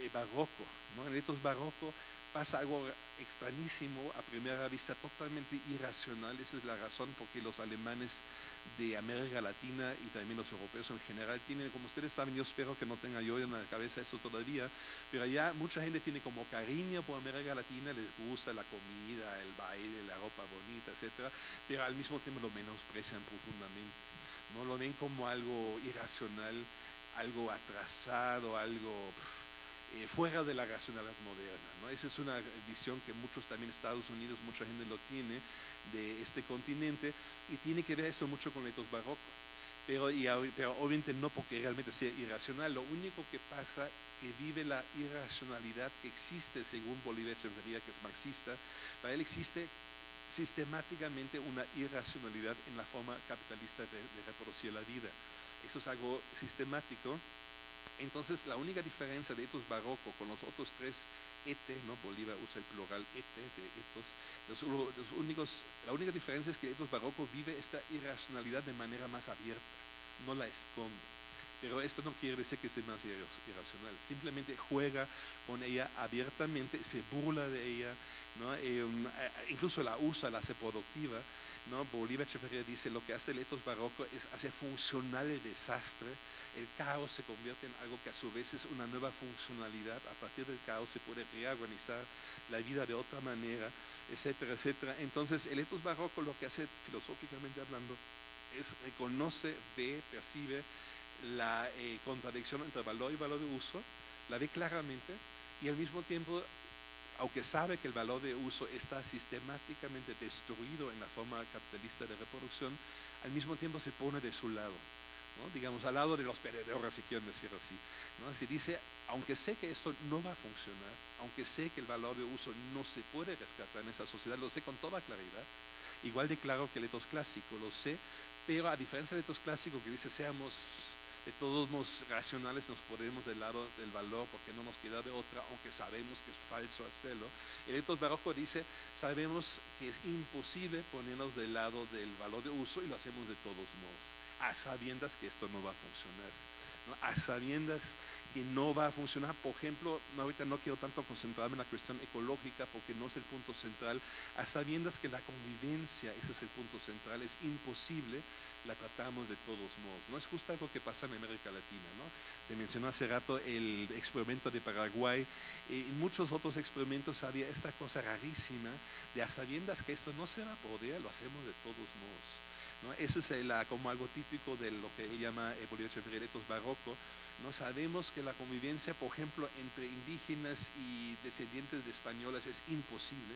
eh, barroco, ¿no? el etos barroco pasa algo extrañísimo a primera vista, totalmente irracional. Esa es la razón por qué los alemanes de América Latina y también los europeos en general tienen, como ustedes saben, yo espero que no tenga yo en la cabeza eso todavía, pero ya mucha gente tiene como cariño por América Latina, les gusta la comida, el baile, la ropa bonita, etcétera, pero al mismo tiempo lo menosprecian profundamente. No lo ven como algo irracional, algo atrasado, algo eh, fuera de la racionalidad moderna. ¿no? Esa es una visión que muchos también Estados Unidos, mucha gente lo tiene de este continente y tiene que ver esto mucho con el etos barroco. pero, y, pero obviamente no porque realmente sea irracional, lo único que pasa que vive la irracionalidad que existe según Bolívar Echeverría, que es marxista, para él existe sistemáticamente una irracionalidad en la forma capitalista de, reproducir la vida. Eso es algo sistemático. Entonces, la única diferencia de etos barroco con los otros tres ete, ¿no? Bolívar usa el plural ete de etos, los, únicos, la única diferencia es que etos barroco vive esta irracionalidad de manera más abierta, no la esconde. Pero esto no quiere decir que sea más irracional, simplemente juega con ella abiertamente, se burla de ella, ¿no? Eh, incluso la usa, la hace productiva. ¿no? Bolívar Echeverría dice lo que hace el etos barroco es hacer funcional el desastre, el caos se convierte en algo que a su vez es una nueva funcionalidad, a partir del caos se puede reorganizar la vida de otra manera, etcétera, etcétera. Entonces el etos barroco lo que hace filosóficamente hablando es reconoce, ve, percibe la eh, contradicción entre valor y valor de uso, la ve claramente y al mismo tiempo, aunque sabe que el valor de uso está sistemáticamente destruido en la forma capitalista de reproducción, al mismo tiempo se pone de su lado, digamos, al lado de los perdedores, si quieren decirlo así. ¿no? Se dice, aunque sé que esto no va a funcionar, aunque sé que el valor de uso no se puede rescatar en esa sociedad, lo sé con toda claridad, igual de claro que el etos clásico, lo sé, pero a diferencia del etos clásico que dice, seamos de todos los racionales nos ponemos del lado del valor porque no nos queda de otra, aunque sabemos que es falso hacerlo. El etos barroco dice, sabemos que es imposible ponernos del lado del valor de uso y lo hacemos de todos modos, a sabiendas que esto no va a funcionar, a sabiendas que no va a funcionar. Por ejemplo, ahorita no quiero tanto concentrarme en la cuestión ecológica porque no es el punto central, a sabiendas que la convivencia, ese es el punto central, es imposible la tratamos de todos modos. No es justo algo que pasa en América Latina. ¿no? Se mencionó hace rato el experimento de Paraguay. y muchos otros experimentos había esta cosa rarísima de a sabiendas que esto no se va a poder, lo hacemos de todos modos. Eso es como algo típico de lo que él llama eh, Bolívar barroco. No sabemos que la convivencia, por ejemplo, entre indígenas y descendientes de españoles es imposible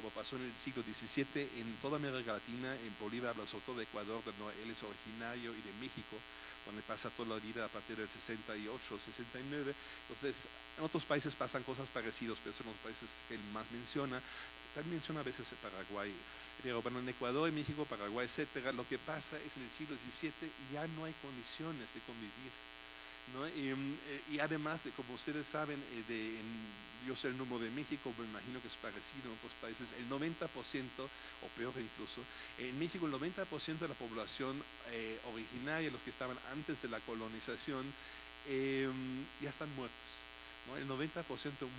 como pasó en el siglo XVII en toda América Latina, en Bolívar, sobre todo de Ecuador, donde él es originario, y de México, donde pasa toda la vida a partir del 68, 69. Entonces, en otros países pasan cosas parecidas, pero son los países que él más menciona. También menciona a veces Paraguay. Bueno, en Ecuador, en México, Paraguay, etcétera, lo que pasa es en el siglo XVII ya no hay condiciones de convivir Mm, eh, y, además, como ustedes saben, eh, de, yo sé el número de México, me imagino que es parecido en otros países, el 90%, o peor incluso, en México el 90% de la población eh, originaria, los que estaban antes de la colonización, em, ya están muertos. El 90%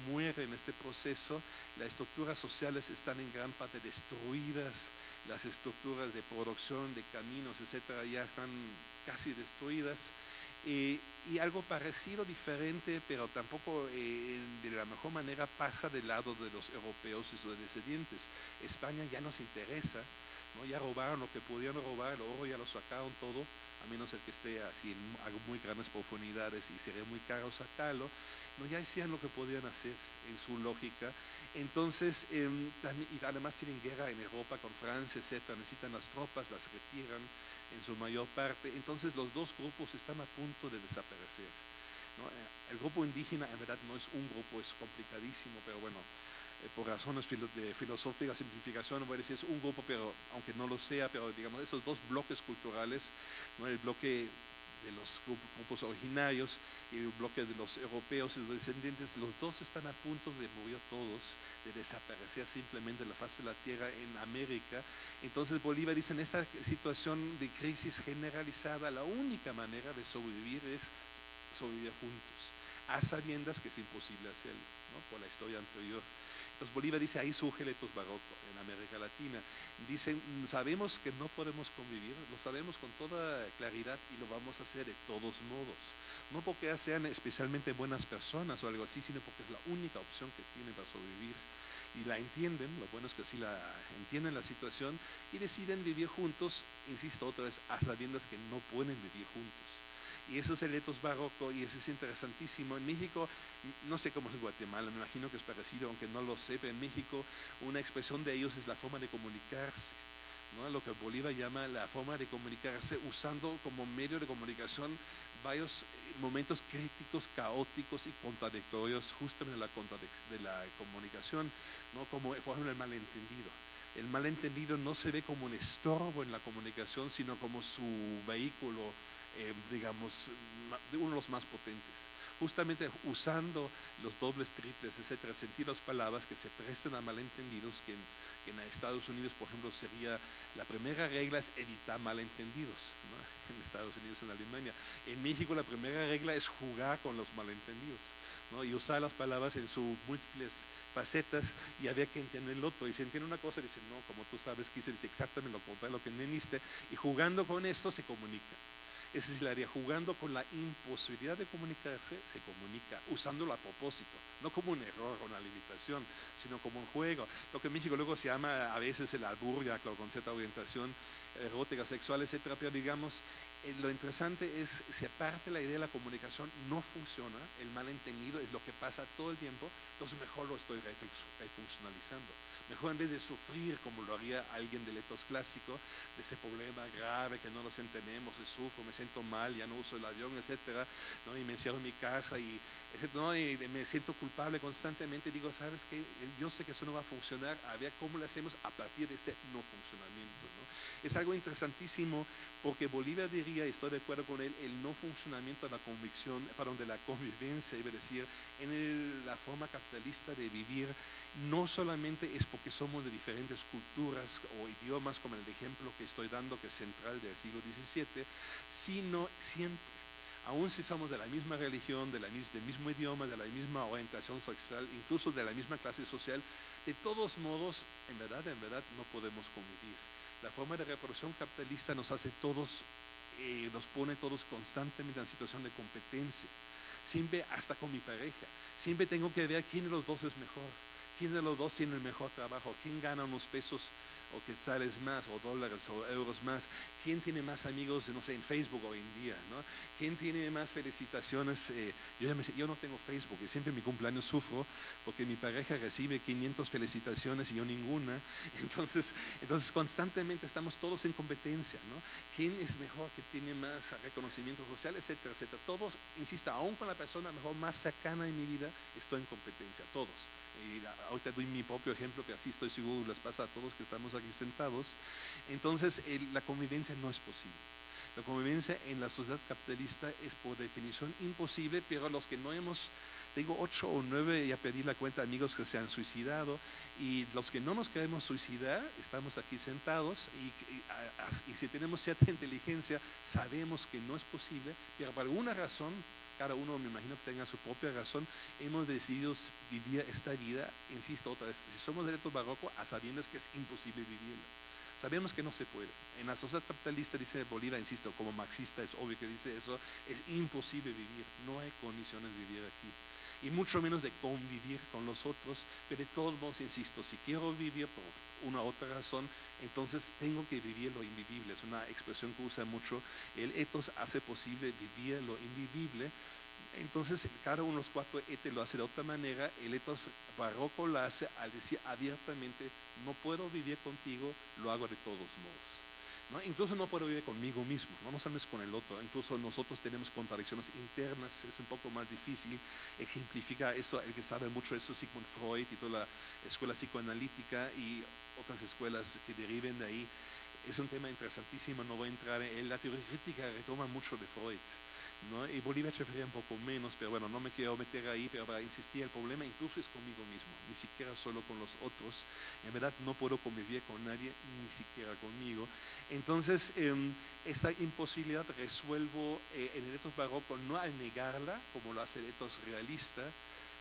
muere en este proceso, las estructuras sociales están en gran parte destruidas, las estructuras de producción, de caminos, etcétera, ya están casi destruidas. Eh, y algo parecido, diferente, pero tampoco eh, de la mejor manera pasa del lado de los europeos y sus descendientes. España ya nos interesa, ¿no? ya robaron lo que podían robar, el oro ya lo sacaron todo, a menos el que esté así en muy grandes profundidades y sería muy caro sacarlo, ¿no? ya hacían lo que podían hacer en su lógica. Entonces, em, y además tienen guerra en Europa con Francia, etc. Necesitan las tropas, las retiran en su mayor parte. Entonces los dos grupos están a punto de desaparecer. El grupo indígena en verdad no es un grupo, es complicadísimo, pero bueno, eh, por razones de filosófica simplificación voy a decir es un grupo, pero aunque no lo sea, pero digamos esos dos bloques culturales, ¿no? el bloque de los grupos originarios y el bloque de los europeos y los descendientes, los dos están a punto de morir todos, de desaparecer simplemente la faz de la tierra en América. Entonces Bolívar dice, en esta situación de crisis generalizada, la única manera de sobrevivir es sobrevivir juntos, a sabiendas que es imposible hacerlo, por la historia anterior. Entonces Bolívar dice, ahí surge el etos barroco en América Latina. Dicen, sabemos que no podemos convivir, lo sabemos con toda claridad y lo vamos a hacer de todos modos. No porque sean especialmente buenas personas o algo así, sino porque es la única opción que tienen para sobrevivir. Y la entienden, lo bueno es que sí la entienden la situación y deciden vivir juntos, insisto otra vez, a sabiendas que no pueden vivir juntos. Y eso es el etos barroco y eso es interesantísimo. En México, no sé cómo es en Guatemala, me imagino que es parecido, aunque no lo sé, pero en México una expresión de ellos es la forma de comunicarse. ¿no? lo que Bolívar llama la forma de comunicarse usando como medio de comunicación varios eh, momentos críticos, caóticos y contradictorios justamente de la, de la comunicación, ¿no? como por ejemplo el malentendido. El malentendido no se ve como un estorbo en la comunicación, sino como su vehículo, eh, digamos, uno de los más potentes justamente usando los dobles, triples, etcétera, sentir las palabras que se presten a malentendidos, que en, Estados Unidos, por ejemplo, sería la primera regla es evitar malentendidos, en Estados Unidos, en Alemania. En México la primera regla es jugar con los malentendidos y usar las palabras en sus múltiples facetas y había que entender el otro. Y si entiende una cosa, dice, no, como tú sabes, quise decir exactamente lo contrario, lo que entendiste, y jugando con esto se comunica. Es la área, jugando con la imposibilidad de comunicarse, se comunica, usándolo a propósito, no como un error o una limitación, sino como un juego. Lo que en México luego se llama a veces el alburga, claro, con cierta orientación erótica, sexual, etcétera, pero digamos, lo interesante es, si aparte la idea de la comunicación no funciona, el malentendido es lo que pasa todo el tiempo, entonces mejor lo estoy refuncionalizando. Mejor en vez de sufrir como lo haría alguien del etos clásico, de ese problema grave que no nos entendemos, de sufro, me siento mal, ya no uso el avión, etcétera, ¿no? y me encierro en mi casa y, ¿no? y me siento culpable constantemente, digo, ¿sabes qué? Yo sé que eso no va a funcionar, a ver cómo lo hacemos a partir de este no funcionamiento. ¿no? Es algo interesantísimo porque Bolívar diría, y estoy de acuerdo con él, el no funcionamiento de la convicción, perdón, de la convivencia, a decir, en la forma capitalista de vivir, no solamente es porque somos de diferentes culturas o idiomas, como el ejemplo que estoy dando, que es central del siglo XVII, sino siempre, aun si somos de la misma religión, de la, del mismo idioma, de la misma orientación sexual, incluso de la misma clase social, de todos modos, en verdad, en verdad, no podemos convivir la forma de reproducción capitalista nos hace todos, eh, nos pone todos constantemente en situación de competencia. Siempre, hasta con mi pareja, siempre tengo que ver quién de los dos es mejor, quién de los dos tiene el mejor trabajo, quién gana unos pesos o quetzales más, o dólares, o euros más. ¿Quién tiene más amigos, no sé, en Facebook hoy en día? ¿no? ¿Quién tiene más felicitaciones? Eh, yo, yo, no tengo Facebook y siempre en mi cumpleaños sufro porque mi pareja recibe 500 felicitaciones y yo ninguna. Entonces, entonces constantemente estamos todos en competencia. ¿no? ¿Quién es mejor, que tiene más reconocimiento social, etcétera, etcétera? Todos, insisto, aún con la persona mejor más cercana en mi vida, estoy en competencia, todos y ahorita doy mi propio ejemplo que así estoy seguro les pasa a todos que estamos aquí sentados, entonces la convivencia no es posible. La convivencia en la sociedad capitalista es por definición imposible, pero los que no hemos, tengo ocho o nueve, ya pedí la cuenta, amigos que se han suicidado, y los que no nos queremos suicidar, estamos aquí sentados, y, y si tenemos cierta inteligencia, sabemos que no es posible, pero por alguna razón cada uno me imagino que tenga su propia razón, hemos decidido vivir esta vida, insisto otra vez, si somos derecho barroco, a sabiendas que es imposible vivirla. Sabemos que no se puede. En la sociedad capitalista, dice Bolívar, insisto, como marxista es obvio que dice eso, es imposible vivir, no hay condiciones de vivir aquí. Y mucho menos de convivir con los otros, pero de todos modos, insisto, si quiero vivir por una otra razón, entonces tengo que vivir lo invivible. Es una expresión que usa mucho. El etos hace posible vivir lo invivible. Entonces, cada uno de los cuatro etes lo hace de otra manera. El etos barroco lo hace al decir abiertamente, no puedo vivir contigo, lo hago de todos modos. Incluso no puedo vivir conmigo mismo, no nos hables con el otro. Incluso nosotros tenemos contradicciones internas, es un poco más difícil ejemplificar eso. El que sabe mucho de eso, Sigmund Freud y toda la escuela psicoanalítica y otras escuelas que deriven de ahí. Es un tema interesantísimo, no voy a entrar en él. La teoría crítica retoma mucho de Freud. ¿No? Y Bolívar se un poco menos, pero bueno, no me quiero meter ahí, pero para insistir, el problema incluso es conmigo mismo, ni siquiera solo con los otros. En verdad no puedo convivir con nadie, ni siquiera conmigo. Entonces, em, esta imposibilidad resuelvo eh, en el etos barroco no al negarla, como lo hace el etos realista,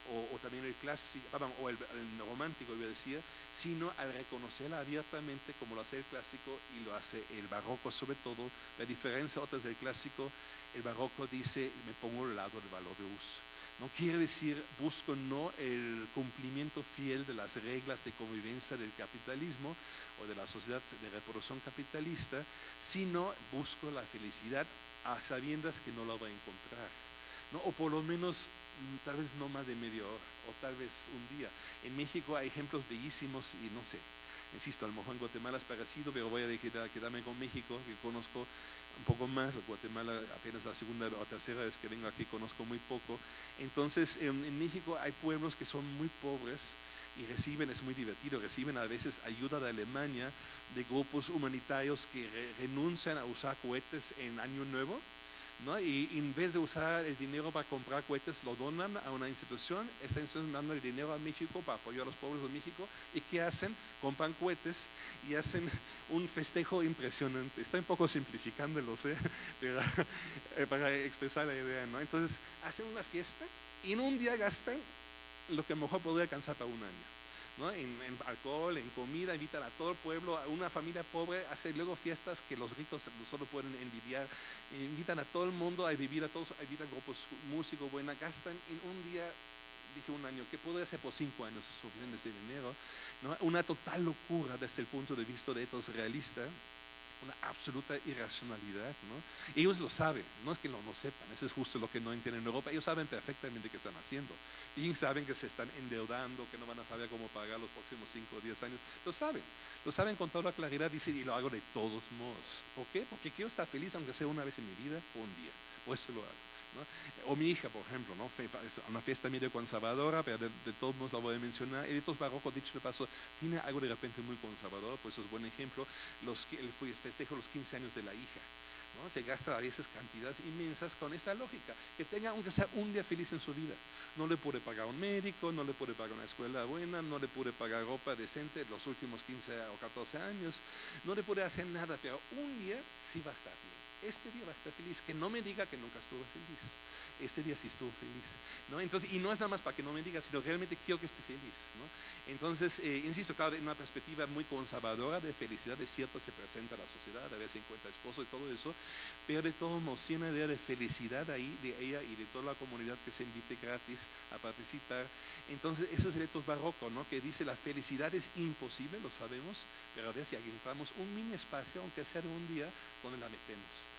o, también el clásico, o el, romántico, iba a decir, sino al reconocerla abiertamente como lo hace el clásico y lo hace el barroco sobre todo. La diferencia otras del clásico, el barroco dice, me pongo al lado del valor de uso. No quiere decir, busco no el cumplimiento fiel de las reglas de convivencia del capitalismo o de la sociedad de reproducción capitalista, sino busco la felicidad a sabiendas que no la voy a encontrar. ¿No? O por lo menos Mm, tal vez no más de media hora o tal vez un día. En México hay ejemplos bellísimos y no sé, Insisto, a lo mejor en Guatemala es parecido, pero voy a quedarme con México, que conozco un poco más. Guatemala apenas la segunda o tercera vez que vengo aquí conozco muy poco. Entonces, en, México hay pueblos que son muy pobres y reciben, es muy divertido, reciben a veces ayuda de Alemania, de grupos humanitarios que renuncian a usar cohetes en Año Nuevo y en vez de usar el dinero para comprar cohetes, lo donan a una institución, esta institución manda el dinero a México para apoyar a los pobres de México, ¿y qué hacen? Compran cohetes y hacen un festejo impresionante. Está un poco simplificándolo, ¿sí? Pero, eh, para expresar la idea, ¿no? Entonces, hacen una fiesta y en un día gastan lo que mejor podría alcanzar para un año en, alcohol, en comida, invitan a todo el pueblo, a una familia pobre, hace luego fiestas que los ricos solo pueden envidiar, invitan a todo el mundo a vivir, a todos, invitan grupos músicos, buena, gastan en un día, dije un año, ¿qué puede hacer por cinco años suficientes de dinero? ¿no? Una total locura desde el punto de vista de estos realistas una absoluta irracionalidad. ¿no? Ellos lo saben, no es que no lo sepan, eso es justo lo que no entienden en Europa, ellos saben perfectamente qué están haciendo. Y saben que se están endeudando, que no van a saber cómo pagar los próximos 5 o 10 años. Lo saben, lo saben con toda claridad, dicen, y lo hago de todos modos. ¿Por qué? Porque quiero estar feliz aunque sea una vez en mi vida o un día. Por eso lo hago. O mi hija, por ejemplo, ¿no? una fiesta medio conservadora, pero de, todos modos la voy a mencionar. Editos Barroco, dicho de paso, tiene algo de repente muy conservador, pues eso es buen ejemplo. Los, el festejo los 15 años de la hija. ¿No? Se gasta a veces cantidades inmensas con esta lógica, que tenga aunque sea un día feliz en su vida. No le puede pagar un médico, no le puede pagar una escuela buena, no le puede pagar ropa decente los últimos 15 o 14 años, no le puede hacer nada, pero un día sí va a estar bien este día va a estar feliz, que no me diga que nunca estuvo feliz. Este día sí estuvo feliz. ¿no? Entonces, y no es nada más para que no me diga, sino realmente quiero que esté feliz. ¿no? Entonces, eh, insisto, claro, en una perspectiva muy conservadora de felicidad, de cierto se presenta la sociedad, a veces encuentra esposo y todo eso, pero de todo modos, tiene una idea de felicidad ahí de ella y de toda la comunidad que se invite gratis a participar. Entonces, eso es el etos barroco, ¿no? que dice la felicidad es imposible, lo sabemos, pero a ver si encontramos un mini espacio, aunque sea de un día, donde la metemos.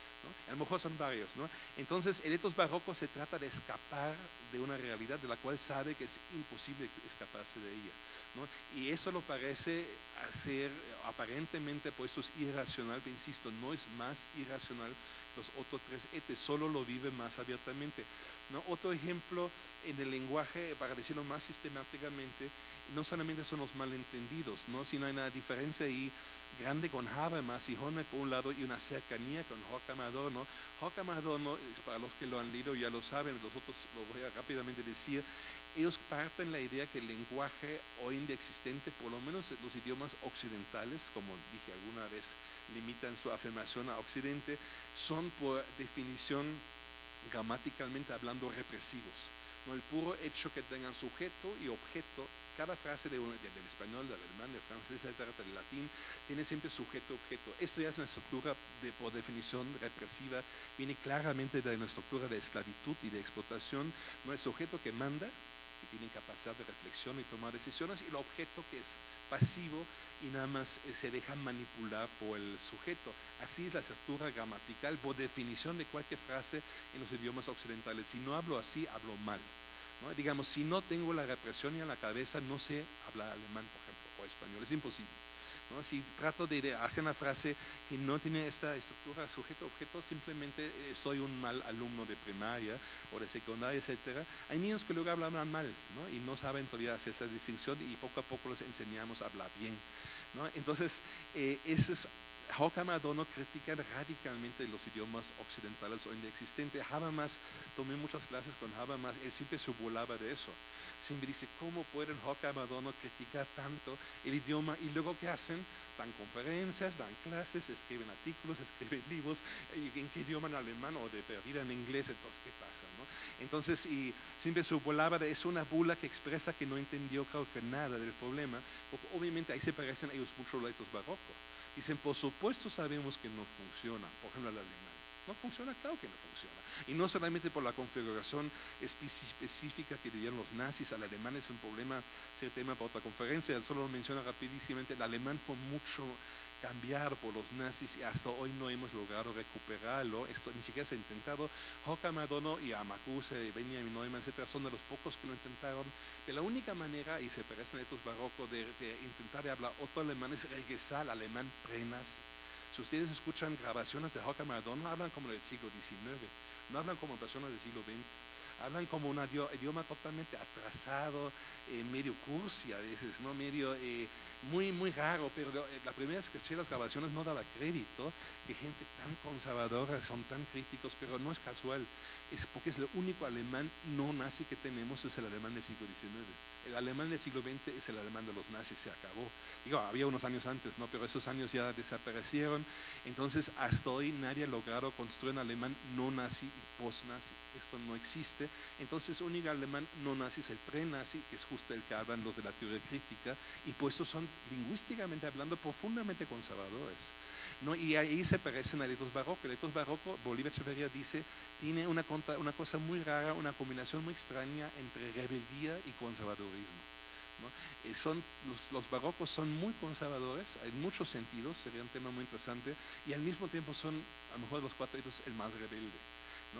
A lo mejor son varios, ¿no? Entonces, el etos barroco se trata de escapar de una realidad de la cual sabe que es imposible escaparse de ella, ¿no? Y eso lo parece hacer, aparentemente, pues eso es irracional, pero insisto, no es más irracional los otros tres etes, solo lo vive más abiertamente. ¿no? Otro ejemplo en el lenguaje, para decirlo más sistemáticamente, no solamente son los malentendidos, ¿no? sino hay una diferencia ahí grande con Habermas y Horner por un lado y una cercanía con Horkheimer Adorno. Adorno, para los que lo han leído ya lo saben, los otros lo voy a rápidamente decir, ellos parten la idea que el lenguaje hoy en día existente, por lo menos los idiomas occidentales, como dije alguna vez, limitan su afirmación a occidente, son por definición gramaticalmente hablando represivos. ¿no? El puro hecho que tengan sujeto y objeto cada frase de del español, del alemán, del francés, del latín, tiene siempre sujeto-objeto. Esto ya es una estructura de, por definición represiva, viene claramente de una estructura de esclavitud y de explotación. No es sujeto que manda, que tiene capacidad de reflexión y tomar decisiones, y el objeto que es pasivo y nada más eh, se deja manipular por el sujeto. Así es la estructura gramatical por definición de cualquier frase en los idiomas occidentales. Si no hablo así, hablo mal. Digamos, si no tengo la represión en la cabeza, no sé hablar alemán, por ejemplo, o español, es imposible. Si trato de hacer una frase que no tiene esta estructura sujeto-objeto, simplemente eh, soy un mal alumno de primaria o de secundaria, etc. Hay niños que luego hablan mal y no saben todavía hacer esta distinción y poco a poco les enseñamos a hablar bien. Entonces, eh, eso es Horkheimer Adorno critica radicalmente los idiomas occidentales hoy en día existentes. Habermas, tomé muchas clases con Habermas, él siempre se burlaba de eso. Siempre dice, ¿cómo pueden Horkheimer Adorno criticar tanto el idioma? Y luego, ¿qué hacen? Dan conferencias, dan clases, escriben artículos, escriben libros. ¿En qué idioma? En alemán o de perdida en inglés. Entonces, ¿qué pasa? No? Entonces, y siempre se burlaba de eso, una bula que expresa que no entendió creo que nada del problema, porque obviamente ahí se parecen ellos mucho a los barrocos. Dicen, por supuesto sabemos que no funciona, por ejemplo el alemán. No funciona, claro que no funciona. Y no solamente por la configuración específica que dieron los nazis al alemán, es un problema, es tema para otra conferencia, solo lo menciona rapidísimamente, el alemán fue mucho cambiar por los nazis y hasta hoy no hemos logrado recuperarlo. Esto ni siquiera se ha intentado. Hoka Madono y Amakuse, Benjamin Neumann, etcétera, son de los pocos que lo intentaron. De la única manera, y se parecen a estos barrocos, de, intentar hablar otro alemán es regresar al alemán pre-nazi. Si ustedes escuchan grabaciones de Hoka Madono, hablan como del siglo XIX, no hablan como personas del siglo XX hablan como un idioma totalmente atrasado, eh, medio cursi a veces, ¿no? medio eh, muy, muy raro, pero eh, la primera vez que escuché las grabaciones no daba crédito que gente tan conservadora son tan críticos, pero no es casual, es porque es el único alemán no nazi que tenemos, es el alemán del siglo XIX. El alemán del siglo XX es el alemán de los nazis, se acabó. Digo, había unos años antes, ¿no? pero esos años ya desaparecieron, entonces hasta hoy nadie ha logrado construir un alemán no nazi y post-nazi esto no existe. Entonces, un alemán no nazi es el pre-nazi, que es justo el que hablan los de la teoría crítica, y pues estos son, lingüísticamente hablando, profundamente conservadores. Y ahí se parecen a etos barroco. El etos barroco, Bolívar Echeverría dice, tiene una, una cosa muy rara, una combinación muy extraña entre rebeldía y conservadurismo. ¿no? Eh, son, los, barrocos son muy conservadores en muchos sentidos, sería un tema muy interesante, y al mismo tiempo son, a lo mejor los cuatro el más rebelde.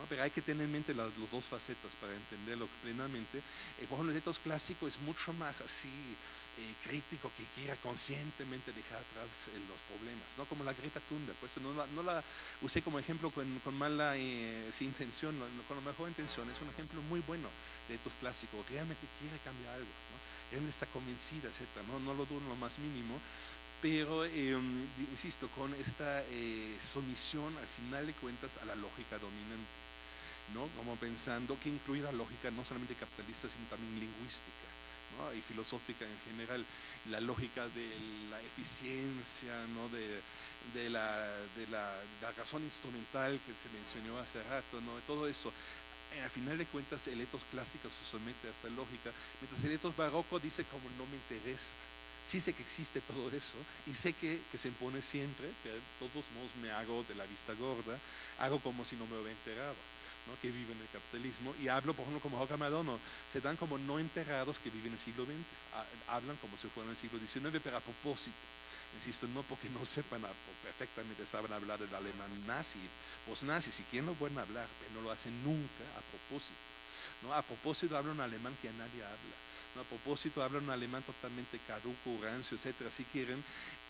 Pero hay que tener en mente las, dos facetas para entenderlo plenamente. Eh, por ejemplo, el etos clásico es mucho más así eh, crítico que quiera conscientemente dejar atrás eh, los problemas, ¿no? Como la Greta Thunberg, pues no la, usé como ejemplo con, mala intención, con la mejor intención, es un ejemplo muy bueno de etos clásico, realmente quiere cambiar algo, ¿no? Realmente está convencida, etcétera, ¿no? lo dudo lo más mínimo, pero em, insisto, con esta sumisión al final de cuentas a la lógica dominante. ¿no? Como pensando que incluye la lógica no solamente capitalista, sino también lingüística. Y filosófica en general, la lógica de la eficiencia, ¿no? de, de, la, de, la, razón instrumental que se mencionó hace rato, ¿no? todo eso. Eh, a final de cuentas, el etos clásico se somete a esta lógica, mientras el etos barroco dice como no me interesa. Sí sé que existe todo eso y sé que, que se impone siempre, pero de todos modos me hago de la vista gorda, hago como si no me hubiera enterado que viven el capitalismo, y hablo, por ejemplo, como Joca Madono, se dan como no enterrados que viven en el siglo XX, hablan como si fueran en el siglo XIX, pero a propósito. Insisto, no porque no sepan perfectamente, saben hablar del alemán nazi, post-nazi, si quieren lo pueden hablar, pero no lo hacen nunca a propósito. ¿no? A propósito hablan un alemán que a nadie habla. ¿no? A propósito hablan un alemán totalmente caduco, rancio, etcétera, si quieren,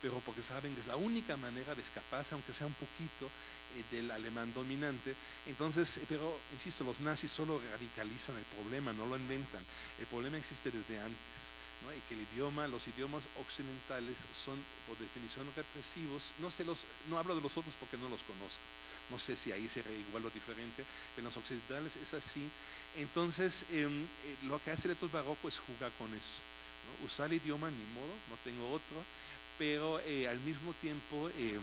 pero porque saben que es la única manera de escaparse, aunque sea un poquito, eh, del alemán dominante. Entonces, eh, pero insisto, los nazis solo radicalizan el problema, no lo inventan. El problema existe desde antes. ¿no? Y que el idioma, los idiomas occidentales son por definición represivos. No, sé los, no hablo de los otros porque no los conozco. No sé si ahí será igual o diferente, pero en los occidentales es así. Entonces, em, eh, lo que hace el etos barroco es jugar con eso. Usar el idioma, ni modo, no tengo otro, pero al mismo tiempo em,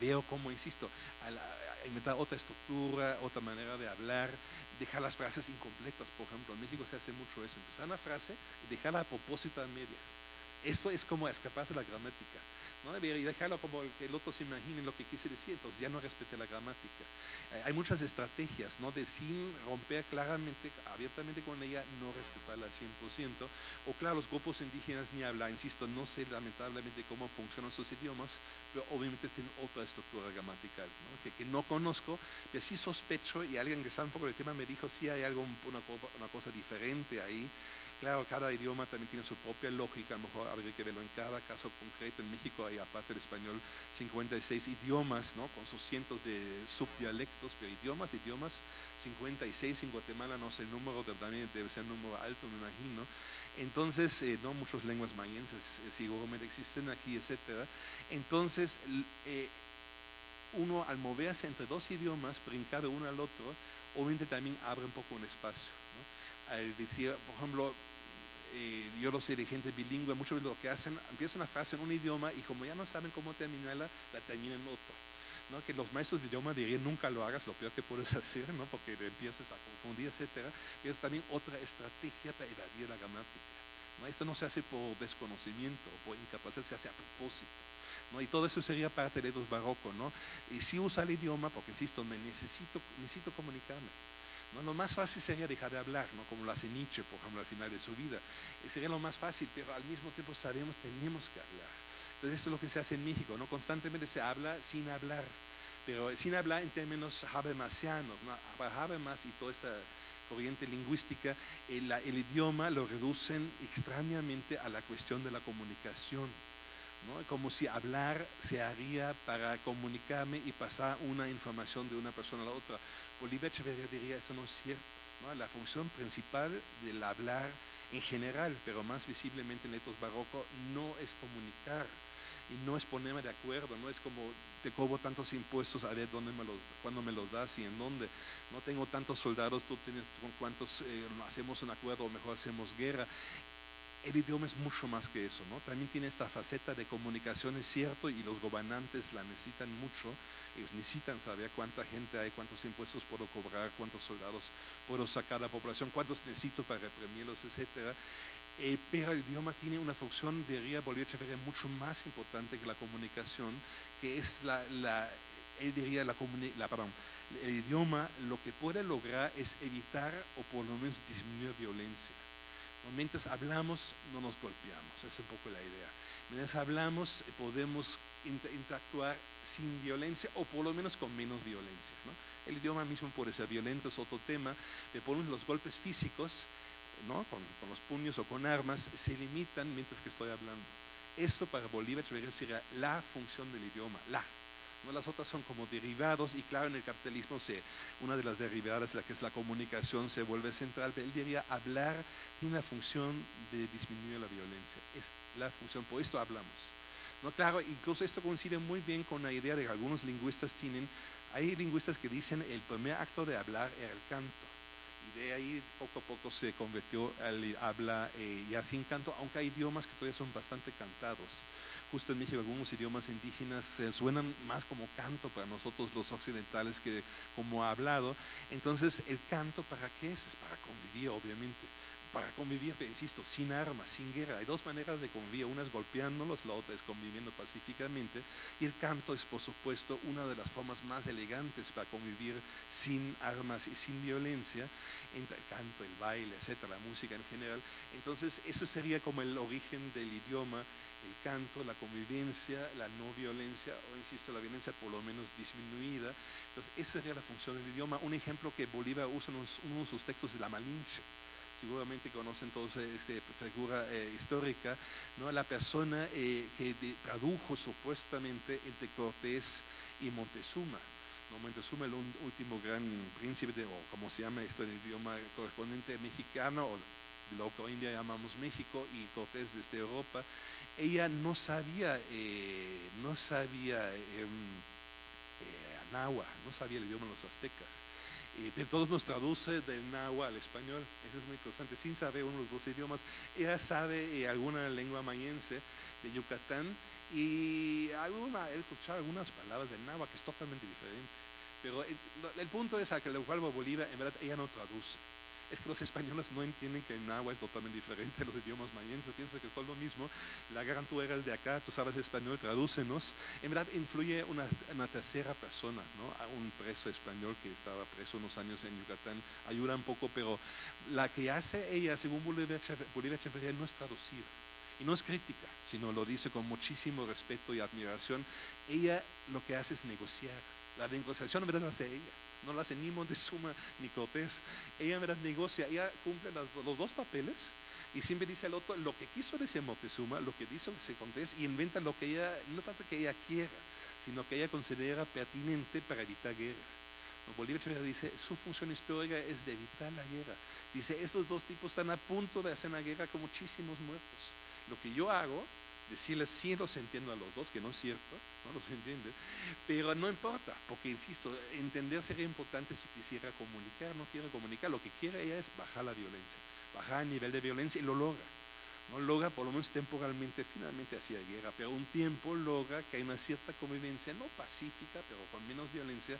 veo como, insisto, a inventar otra estructura, otra manera de hablar, dejar las frases incompletas, por ejemplo, en México se hace mucho eso, empezar una frase y dejarla a propósito a medias. Esto es como escaparse de la gramática. ¿No? Y dejarlo como que el otro se imagine lo que quise decir, entonces ya no respete la gramática. Eh, hay muchas estrategias, ¿no? De sin romper claramente, abiertamente con ella, no respetarla al 100%. O claro, los grupos indígenas ni hablar, insisto, no sé lamentablemente cómo funcionan sus idiomas, pero obviamente tienen otra estructura gramatical, Que, que, no conozco, pero sí sospecho, y alguien que sabe un poco del tema me dijo, sí hay algo, una cosa diferente ahí. Claro, cada idioma también tiene su propia lógica, a lo mejor habría que verlo en cada caso concreto. En México hay, aparte del español, 56 idiomas, ¿no? Con sus cientos de subdialectos, pero idiomas, idiomas, 56 en Guatemala, no sé el número, también debe ser un número alto, me imagino. Entonces, eh, no muchas lenguas mayenses eh, seguramente existen aquí, etcétera. Entonces, eh, uno al moverse entre dos idiomas, brincar uno al otro, obviamente también abre un poco un espacio. Al decir, por ejemplo, eh, yo lo sé de gente bilingüe, muchos de lo que hacen, empiezan una frase en un idioma y como ya no saben cómo terminarla, la terminan en otro. ¿no? Que los maestros de idioma dirían nunca lo hagas, lo peor que puedes hacer, ¿no? porque empiezas a confundir, etc. Es también otra estrategia para evadir la gramática. ¿no? Esto no se hace por desconocimiento o por incapacidad, se hace a propósito. ¿no? Y todo eso sería parte del etos barroco, ¿no? Y sí usa el idioma, porque insisto, me necesito, necesito comunicarme. Lo más fácil sería dejar de hablar, ¿no? como lo hace Nietzsche, por ejemplo, al final de su vida. Eh, sería lo más fácil, pero al mismo tiempo sabemos tenemos que hablar. Entonces, esto es lo que se hace en México, ¿no? Constantemente se habla sin hablar, pero sin hablar en términos habermasianos, ¿no? Habermas y toda esa corriente lingüística, el, el, idioma lo reducen extrañamente a la cuestión de la comunicación. ¿no? Como si hablar se haría para comunicarme y pasar una información de una persona a la otra. Bolívar Echeverría diría, eso no es cierto. ¿no? La función principal del hablar en general, pero más visiblemente en estos barroco, no es comunicar y no es ponerme de acuerdo, no es como te cobro tantos impuestos, a ver dónde me los, cuándo me los das y en dónde. No tengo tantos soldados, tú tienes con cuántos eh, hacemos un acuerdo o mejor hacemos guerra. El idioma es mucho más que eso, ¿no? También tiene esta faceta de comunicación, es cierto, y los gobernantes la necesitan mucho. Ellos necesitan saber cuánta gente hay, cuántos impuestos puedo cobrar, cuántos soldados puedo sacar a la población, cuántos necesito para reprimirlos, etcétera. Eh, pero el idioma tiene una función, diría Bolívar Echeverría, mucho más importante que la comunicación, que es la, la él diría, la, la el idioma lo que puede lograr es evitar o por lo menos disminuir violencia. Mientras hablamos, no nos golpeamos, es un poco la idea. Mientras hablamos, podemos interactuar sin violencia o por lo menos con menos violencia. El idioma mismo puede ser violento, es otro tema, pero por los golpes físicos ¿no? Con, los puños o con armas, se limitan mientras que estoy hablando. Esto para Bolívar sería la función del idioma, la. Las otras son como derivados y claro, en el capitalismo se, una de las derivadas, la que es la comunicación, se vuelve central, pero él diría hablar tiene la función de disminuir la violencia, es la función, por esto hablamos. ¿no? Claro, incluso esto coincide muy bien con la idea de que algunos lingüistas tienen, hay lingüistas que dicen el primer acto de hablar era el canto de ahí poco a poco se convirtió al habla eh, ya sin canto, aunque hay idiomas que todavía son bastante cantados. Justo en México algunos idiomas indígenas eh, suenan más como canto para nosotros los occidentales que como hablado. Entonces, ¿el canto para qué es? Es para convivir, obviamente para convivir, insisto, sin armas, sin guerra. Hay dos maneras de convivir, una es golpeándolos, la otra es conviviendo pacíficamente. Y el canto es, por supuesto, una de las formas más elegantes para convivir sin armas y sin violencia, entre el canto, el baile, etcétera, la música en general. Entonces, eso sería como el origen del idioma, el canto, la convivencia, la no violencia, o insisto, la violencia por lo menos disminuida. Entonces, esa sería la función del idioma. Un ejemplo que Bolívar usa en uno de sus textos es la Malinche seguramente conocen todos esta figura eh, histórica, ¿no? la persona eh, que tradujo supuestamente entre Cortés y Montezuma. ¿no? Montezuma, el último gran príncipe, de, o como se llama esto en el idioma correspondiente mexicano, o lo que hoy en día llamamos México, y Cortés desde Europa, ella no sabía, eh, no sabía em, no sabía el idioma de los aztecas y de todos nos traduce del náhuatl al español. Eso es muy interesante, sin saber uno de los dos idiomas. Ella sabe eh, alguna lengua mayense de Yucatán y alguna, él escuchaba algunas palabras del náhuatl que es totalmente diferente. Pero el, el punto es a que el Bolívar, en verdad, ella no traduce es que los españoles no entienden que el náhuatl es totalmente diferente a los idiomas mayenses, piensan que todo lo mismo. La gran tú eres de acá, tú sabes español, tradúcenos. En verdad influye una, una tercera persona, ¿no? A un preso español que estaba preso unos años en Yucatán, ayuda un poco, pero la que hace ella, según Bolívar Echeverría, no es traducir. Y no es crítica, sino lo dice con muchísimo respeto y admiración. Ella lo que hace es negociar. La negociación en verdad la hace ella no la hace ni Montezuma ni Cortés. Ella en verdad negocia, ella cumple los dos papeles y siempre dice al otro lo que quiso decir Montezuma, lo que dice Cortés y inventa lo que ella, no tanto que ella quiera, sino que ella considera pertinente para evitar guerra. Bolívar dice, su función histórica es de evitar la guerra. Dice, estos dos tipos están a punto de hacer una guerra con muchísimos muertos. Lo que yo hago decirles sí los entiendo a los dos, que no es cierto, no los entiende, pero no importa, porque insisto, entender sería importante si quisiera comunicar, no quiere comunicar, lo que quiere ella es bajar la violencia, bajar el nivel de violencia y lo logra. No logra por lo menos temporalmente, finalmente hacia guerra, pero un tiempo logra que hay una cierta convivencia, no pacífica, pero con menos violencia,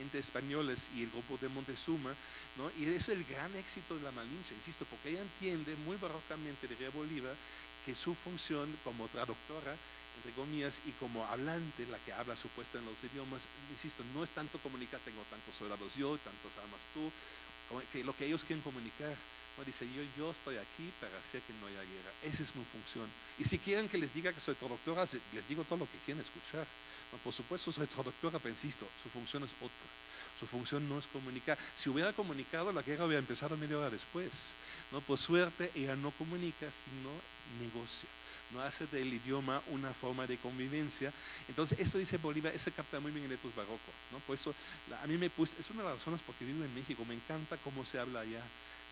entre españoles y el grupo de Montezuma, ¿no? y eso es el gran éxito de la Malinche, insisto, porque ella entiende muy barrocamente de Bolívar que su función como traductora entre comillas, y como hablante, la que habla supuesta en los idiomas, insisto, no es tanto comunicar, tengo tantos soldados yo, tantos armas tú, que lo que ellos quieren comunicar. ¿no? Dice, yo, yo estoy aquí para hacer que no haya guerra. Esa es mi función. Y si quieren que les diga que soy traductora, les digo todo lo que quieren escuchar. ¿no? Por supuesto, soy traductora, pero insisto, su función es otra. Su función no es comunicar. Si hubiera comunicado, la guerra hubiera empezado media hora después. ¿No? Por suerte, ella no comunica, sino negocia no hace del idioma una forma de convivencia. Entonces, esto dice Bolívar, se capta muy bien en etos barroco, ¿no? Por eso, a mí me puse, es una de las razones porque vivo en México, me encanta cómo se habla allá.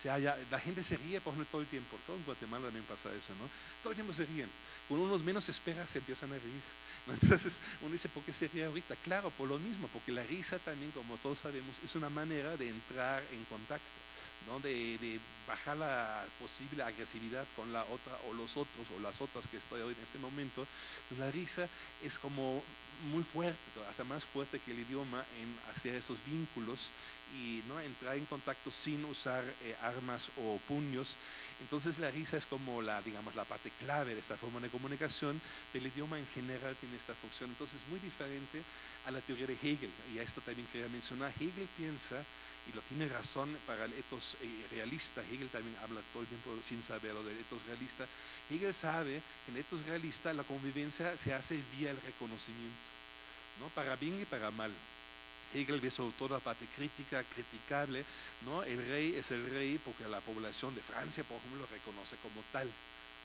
Se halla, la gente se ríe por ejemplo todo el tiempo, todo en Guatemala también pasa eso, ¿no? Todo el tiempo se ríen. Cuando uno menos espera, se empiezan a reír. Entonces uno dice, ¿por qué se ríe ahorita? Claro, por lo mismo, porque la risa también, como todos sabemos, es una manera de entrar en contacto. De, bajar la posible agresividad con la otra o los otros o las otras que estoy hoy en este momento, pues la risa es como muy fuerte, hasta más fuerte que el idioma en hacer esos vínculos y ¿no? entrar en contacto sin usar eh, armas o puños. Entonces la risa es como la, digamos, la parte clave de esta forma de comunicación, el idioma en general tiene esta función. Entonces es muy diferente a la teoría de Hegel, y a esto también quería mencionar, Hegel piensa y lo tiene razón para el etos eh, realista. Hegel también habla todo el tiempo sin saberlo del etos realista. Hegel sabe que en el etos realista la convivencia se hace vía el reconocimiento, ¿no? para bien y para mal. Hegel ve sobre todo la parte crítica, criticable, ¿no? El rey es el rey porque la población de Francia, por ejemplo, lo reconoce como tal.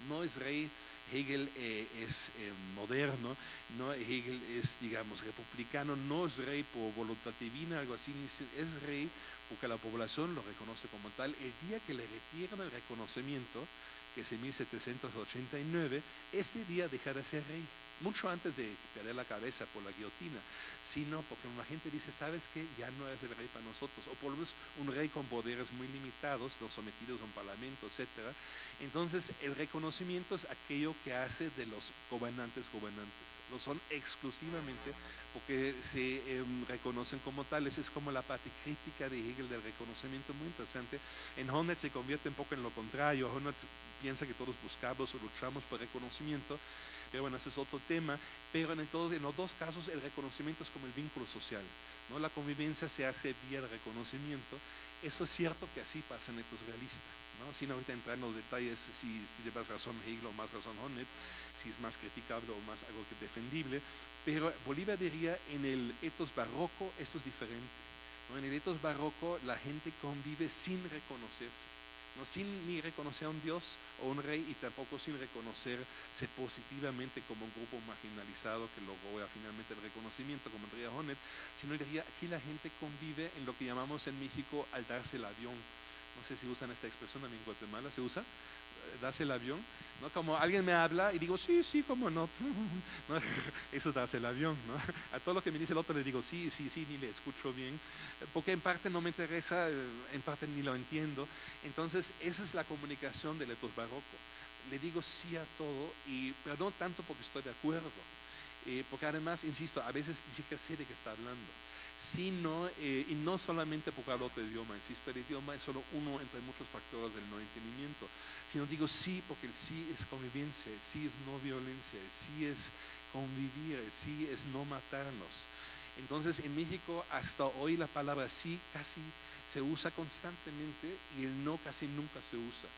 No es rey Hegel eh, es eh, moderno, ¿no? Hegel es, digamos, republicano, no es rey por voluntad divina, algo así, es rey porque la población lo reconoce como tal. El día que le retiran el reconocimiento, que es en 1789, ese día deja de ser rey mucho antes de perder la cabeza por la guillotina, sino porque la gente dice, sabes que ya no es el rey para nosotros, o por lo menos un rey con poderes muy limitados, los sometidos a un parlamento, etc. Entonces el reconocimiento es aquello que hace de los gobernantes gobernantes, lo son exclusivamente porque se em, reconocen como tales, es como la parte crítica de Hegel del reconocimiento, muy interesante. En Honneth se convierte un poco en lo contrario, Honneth piensa que todos buscamos o luchamos por reconocimiento, pero bueno, ese es otro tema, pero en, en los dos casos el reconocimiento es como el vínculo social, ¿no? La convivencia se hace vía el reconocimiento, eso es cierto que así pasa en etos realista, ¿no? Sin ahorita entrar en los detalles si, si más razón Hegel o más razón Honneth, si es más criticable o más algo que defendible, pero Bolívar diría en el etos barroco esto es diferente, ¿no? En el etos barroco la gente convive sin reconocerse no sin ni reconocer a un Dios o un rey y tampoco sin reconocerse positivamente como un grupo marginalizado que logró finalmente el reconocimiento como el Honet, sino que aquí la gente convive en lo que llamamos en México al darse el avión. No sé si usan esta expresión, en Guatemala se usa darse el avión, ¿no? Como alguien me habla y digo, sí, sí, cómo no. Eso es darse el avión, ¿no? A todo lo que me dice el otro le digo, sí, sí, sí, ni le escucho bien, porque en parte no me interesa, eh, en parte ni lo entiendo. Entonces, esa es la comunicación del etos barroco. Le digo sí a todo, y, pero no tanto porque estoy de acuerdo, eh, porque además, insisto, a veces ni siquiera sé de qué está hablando sino, eh, y no solamente porque hablo otro idioma, insisto, el idioma es solo uno entre muchos factores del no entendimiento, sino digo sí porque el sí es convivencia, el sí es no violencia, el sí es convivir, el sí es no matarnos. Entonces en México hasta hoy la palabra sí casi se usa constantemente y el no casi nunca se usa.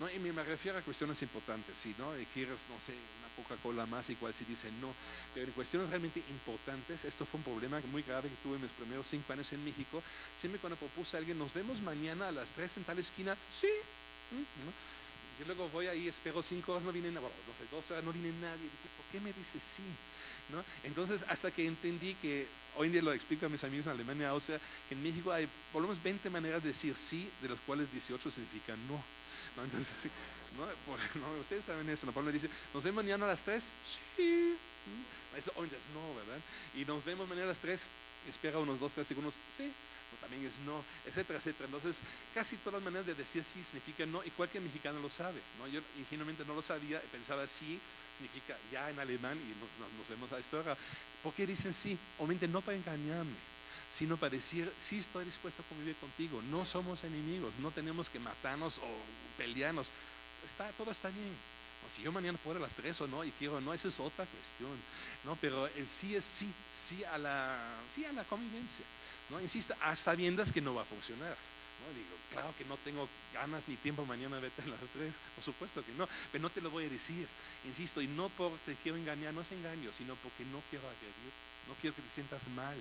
¿no? Y me, refiero a cuestiones importantes, si ¿no? quieres, no sé, una Coca-Cola más, igual si dice no, pero en cuestiones realmente importantes, esto fue un problema muy grave que tuve en mis primeros cinco años en México, siempre cuando propuse a alguien, nos vemos mañana a las tres en tal esquina, sí, ¿no? Yo luego voy ahí, espero cinco horas, no viene nadie, dos horas no viene nadie. Dije, ¿por qué me dice sí? ¿No? Entonces, hasta que entendí que, hoy en día lo explico a mis amigos en Alemania, o sea, en México hay por lo menos 20 maneras de decir sí, de las cuales 18 significan no. ¿no? Entonces, ¿no? ¿no? ustedes saben eso, ¿no? dice, ¿nos vemos mañana a las 3? Sí. Eso hoy no, ¿verdad? Y nos vemos mañana a las 3, espera unos 2, 3 segundos, sí también es no, etcétera, etcétera. Entonces, casi todas las maneras de decir sí significa no, y cualquier mexicano lo sabe. ¿no? Yo ingenuamente no lo sabía, pensaba sí significa ya en alemán y nos, vemos a esto ahora. ¿Por qué dicen sí? Obviamente no para engañarme, sino para decir sí estoy dispuesto a convivir contigo. No somos enemigos, no tenemos que matarnos o pelearnos. Está, todo está bien. si yo mañana puedo a las 3 o no, y quiero no, esa es otra cuestión. ¿no? Pero el sí es sí, sí a la, sí a la convivencia. ¿No? Insisto, a sabiendas que no va a funcionar. ¿no? Digo, claro que no tengo ganas ni tiempo mañana vete a las 3, por supuesto que no, pero no te lo voy a decir, insisto, y no porque quiero engañar, no es engaño, sino porque no quiero agredir, no quiero que te sientas mal.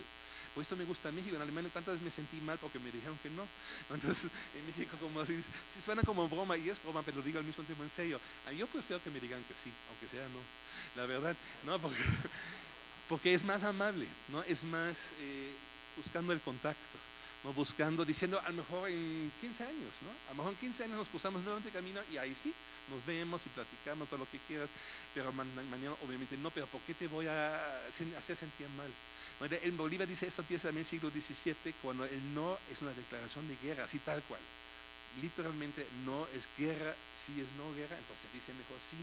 Por esto me gusta México, en Alemania tantas veces me sentí mal porque me dijeron que no. Entonces, en México como si suena como broma, y es broma, pero lo digo al mismo tiempo en serio, ah, yo prefiero que me digan que sí, aunque sea no. La verdad, no, porque, porque es más amable, ¿no? Es más eh, buscando el contacto buscando, diciendo a lo mejor en 15 años, ¿no? a lo mejor en 15 años nos cruzamos nuevamente camino y ahí sí, nos vemos y platicamos todo lo que quieras, pero mañana obviamente no, pero ¿por qué te voy a hacer sentir mal? En Bolívar dice eso empieza también el siglo XVII, cuando el no es una declaración de guerra, así tal cual. Literalmente no es guerra, sí es no guerra, entonces dice mejor sí.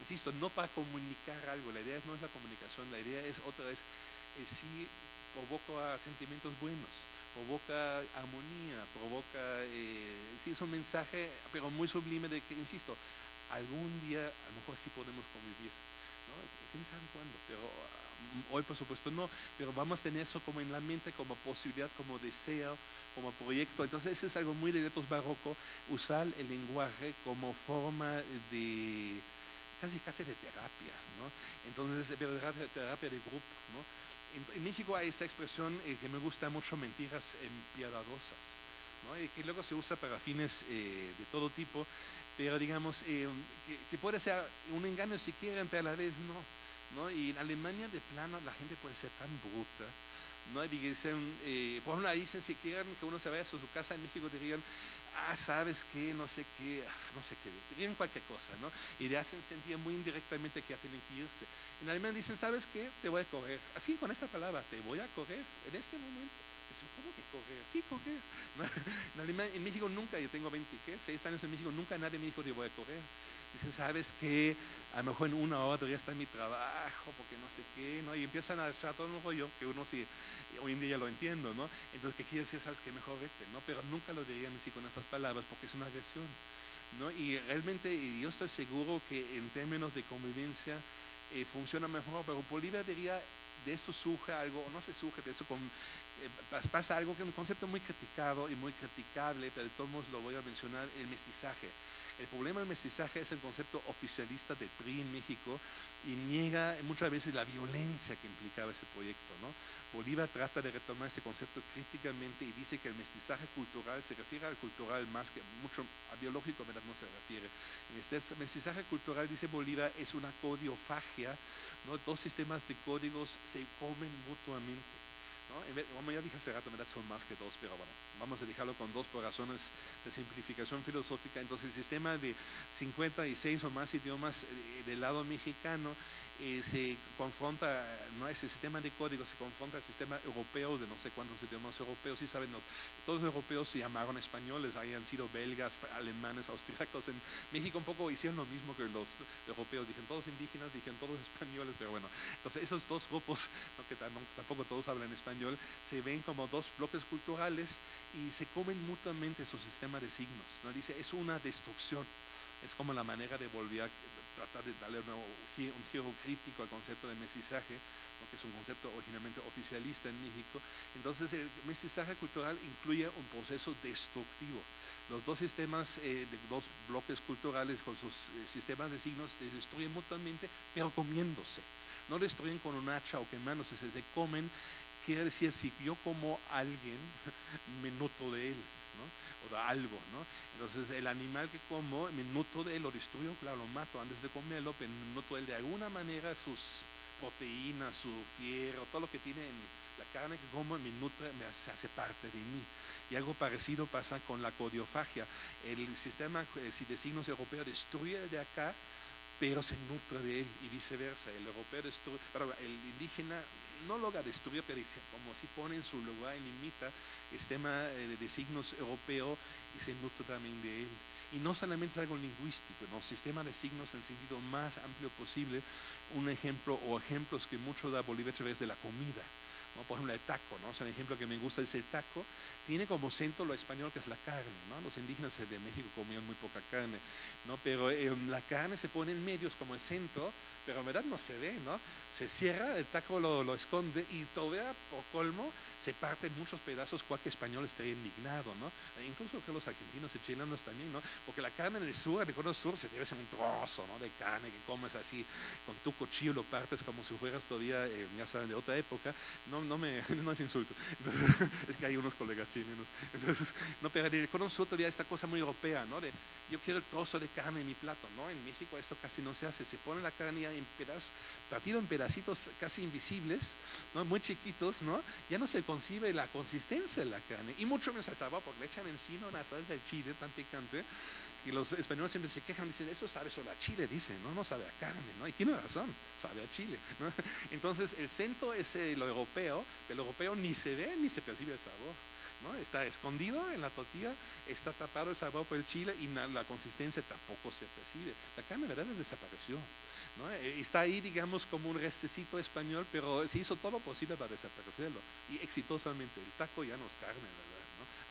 Insisto, no para comunicar algo, la idea no es la comunicación, la idea es otra vez, eh, sí provoca sentimientos buenos provoca armonía, provoca, eh, sí es un mensaje, pero muy sublime de que, insisto, algún día a lo mejor sí podemos convivir, ¿no? ¿Quién sabe cuándo? Pero mm, hoy por supuesto no, pero vamos a tener eso como en la mente, como posibilidad, como deseo, como proyecto. Entonces eso es algo muy de retos barroco, usar el lenguaje como forma de casi casi de terapia, ¿no? Entonces, terapia, terapia de grupo, ¿no? En, México hay esta expresión eh, que me gusta mucho, mentiras piadadosas, ¿no? que luego se usa para fines eh, de todo tipo, pero digamos, eh, que, puede ser un engaño si quieren, pero a la vez no. ¿no? Y en Alemania de plano la gente puede ser tan bruta. ¿no? Y dicen, por ejemplo, si quieren que uno se vaya a su casa en México, dirían, ah, sabes qué, no sé qué, ah, no sé qué, dirían cualquier cosa, ¿no? Y le hacen sentir muy indirectamente que ya tienen que irse. En alemán dicen, ¿sabes qué? Te voy a correr. Así con esta palabra, te voy a correr en este momento. ¿Cómo que correr? Sí, correr. En, alemán, en México nunca, yo tengo 26 años en México, nunca nadie me dijo, te voy a correr. Dicen, ¿sabes qué? A lo mejor en una hora ya está en mi trabajo, porque no sé qué, ¿no? Y empiezan a echar todo un rollo que uno sí, hoy en día ya lo entiendo, ¿no? Entonces, ¿qué quiere decir? ¿Sabes qué? Mejor vete, ¿no? Pero nunca lo dirían así con esas palabras, porque es una agresión, ¿no? Y realmente yo estoy seguro que en términos de convivencia eh, funciona mejor, pero Bolivia diría, de eso surge algo, o no se surge, de eso con, eh, pasa algo que es un concepto muy criticado y muy criticable, pero de todos modos lo voy a mencionar, el mestizaje. El problema del mestizaje es el concepto oficialista del PRI en México y niega muchas veces la violencia que implicaba ese proyecto. ¿no? Bolívar trata de retomar ese concepto críticamente y dice que el mestizaje cultural se refiere al cultural más que mucho a biológico, ¿verdad? no se refiere. Este mestizaje cultural, dice Bolívar, es una codiofagia, ¿no? dos sistemas de códigos se comen mutuamente. Como ya dije hace rato, son más que dos, pero bueno, vamos a dejarlo con dos por razones de simplificación filosófica. Entonces, el sistema de 56 o más idiomas eh, del lado mexicano eh, se confronta, no ese sistema de código, se confronta al sistema europeo de no sé cuántos idiomas europeos, sí saben, todos los europeos se llamaron españoles, hayan sido belgas, alemanes, austríacos, en México un poco hicieron lo mismo que los europeos, dijeron todos indígenas, dijeron todos españoles, pero bueno, entonces esos dos grupos, que tampoco todos hablan español, se ven como dos bloques culturales y se comen mutuamente su sistema de signos, ¿no? dice, es una destrucción, es como la manera de volver a tratar de darle un, un giro crítico al concepto de mestizaje, que es un concepto originalmente oficialista en México. Entonces el mestizaje cultural incluye un proceso destructivo. Los dos sistemas, eh, de dos bloques culturales con sus eh, sistemas de signos se destruyen mutuamente, pero comiéndose. No destruyen con un hacha o quemándose, se, se comen. Quiere decir, si yo como alguien, me noto de él o de algo, ¿no? Entonces el animal que como, me nutro de él, lo destruyo, claro, lo mato antes de comerlo, pero me nutro de él de alguna manera sus proteínas, su fierro, todo lo que tiene en la carne que como me nutre, me hace, parte de mí. Y algo parecido pasa con la codiofagia. El sistema eh, de signos europeo destruye de acá, pero se nutre de él y viceversa. El europeo destruye, el indígena no logra destruir, pero como si pone en su lugar y limita el sistema eh, de signos europeo y se nutre también de él. Y no solamente es algo lingüístico, ¿no? sistema de signos en el sentido más amplio posible. Un ejemplo o ejemplos que mucho da Bolívar través de la comida. Por ejemplo, el taco, ¿no? Ejemplo que me gusta es el taco. Tiene como centro lo español que es la carne, ¿no? Los indígenas de México comían muy poca carne, ¿no? Pero eh, la carne se pone en medios como el centro, pero en verdad no se ve, ¿no? Se cierra, el taco lo, lo esconde y todavía, por colmo, se parte muchos pedazos, cualquier español estaría indignado, ¿no? E incluso que los argentinos y chilenos también, ¿no? Porque la carne en el sur, en el sur, se debe ser un trozo, ¿no? De carne que comes así, con tu cuchillo lo partes como si fueras todavía, eh, ya saben, de otra época. No, no me, no es insulto. es que hay unos colegas chilenos. Entonces, no, pero en el cono sur todavía esta cosa muy europea, ¿no? De, yo quiero el trozo de carne en mi plato, ¿no? En México esto casi no se hace. Se pone la carne en pedazos, partido en pedacitos casi invisibles, ¿no? Muy chiquitos, ¿no? Ya no se concibe la consistencia de la carne, y mucho menos el sabor, porque le echan encima una salsa de chile tan picante, y los españoles siempre se quejan, dicen, eso sabe solo a chile, dicen, no, no sabe a carne, ¿no? Y tiene razón, sabe a chile. Entonces, el centro es eh, lo europeo, el europeo ni se ve ni se percibe el sabor. ¿no? Está escondido en la tortilla, está tapado el sabor por el chile y la, consistencia tampoco se percibe. La carne, ¿verdad?, desapareció. Eh, está ahí, digamos, como un restecito español, pero se hizo todo lo posible para desaparecerlo. Y exitosamente, el taco ya no es carne, ¿verdad?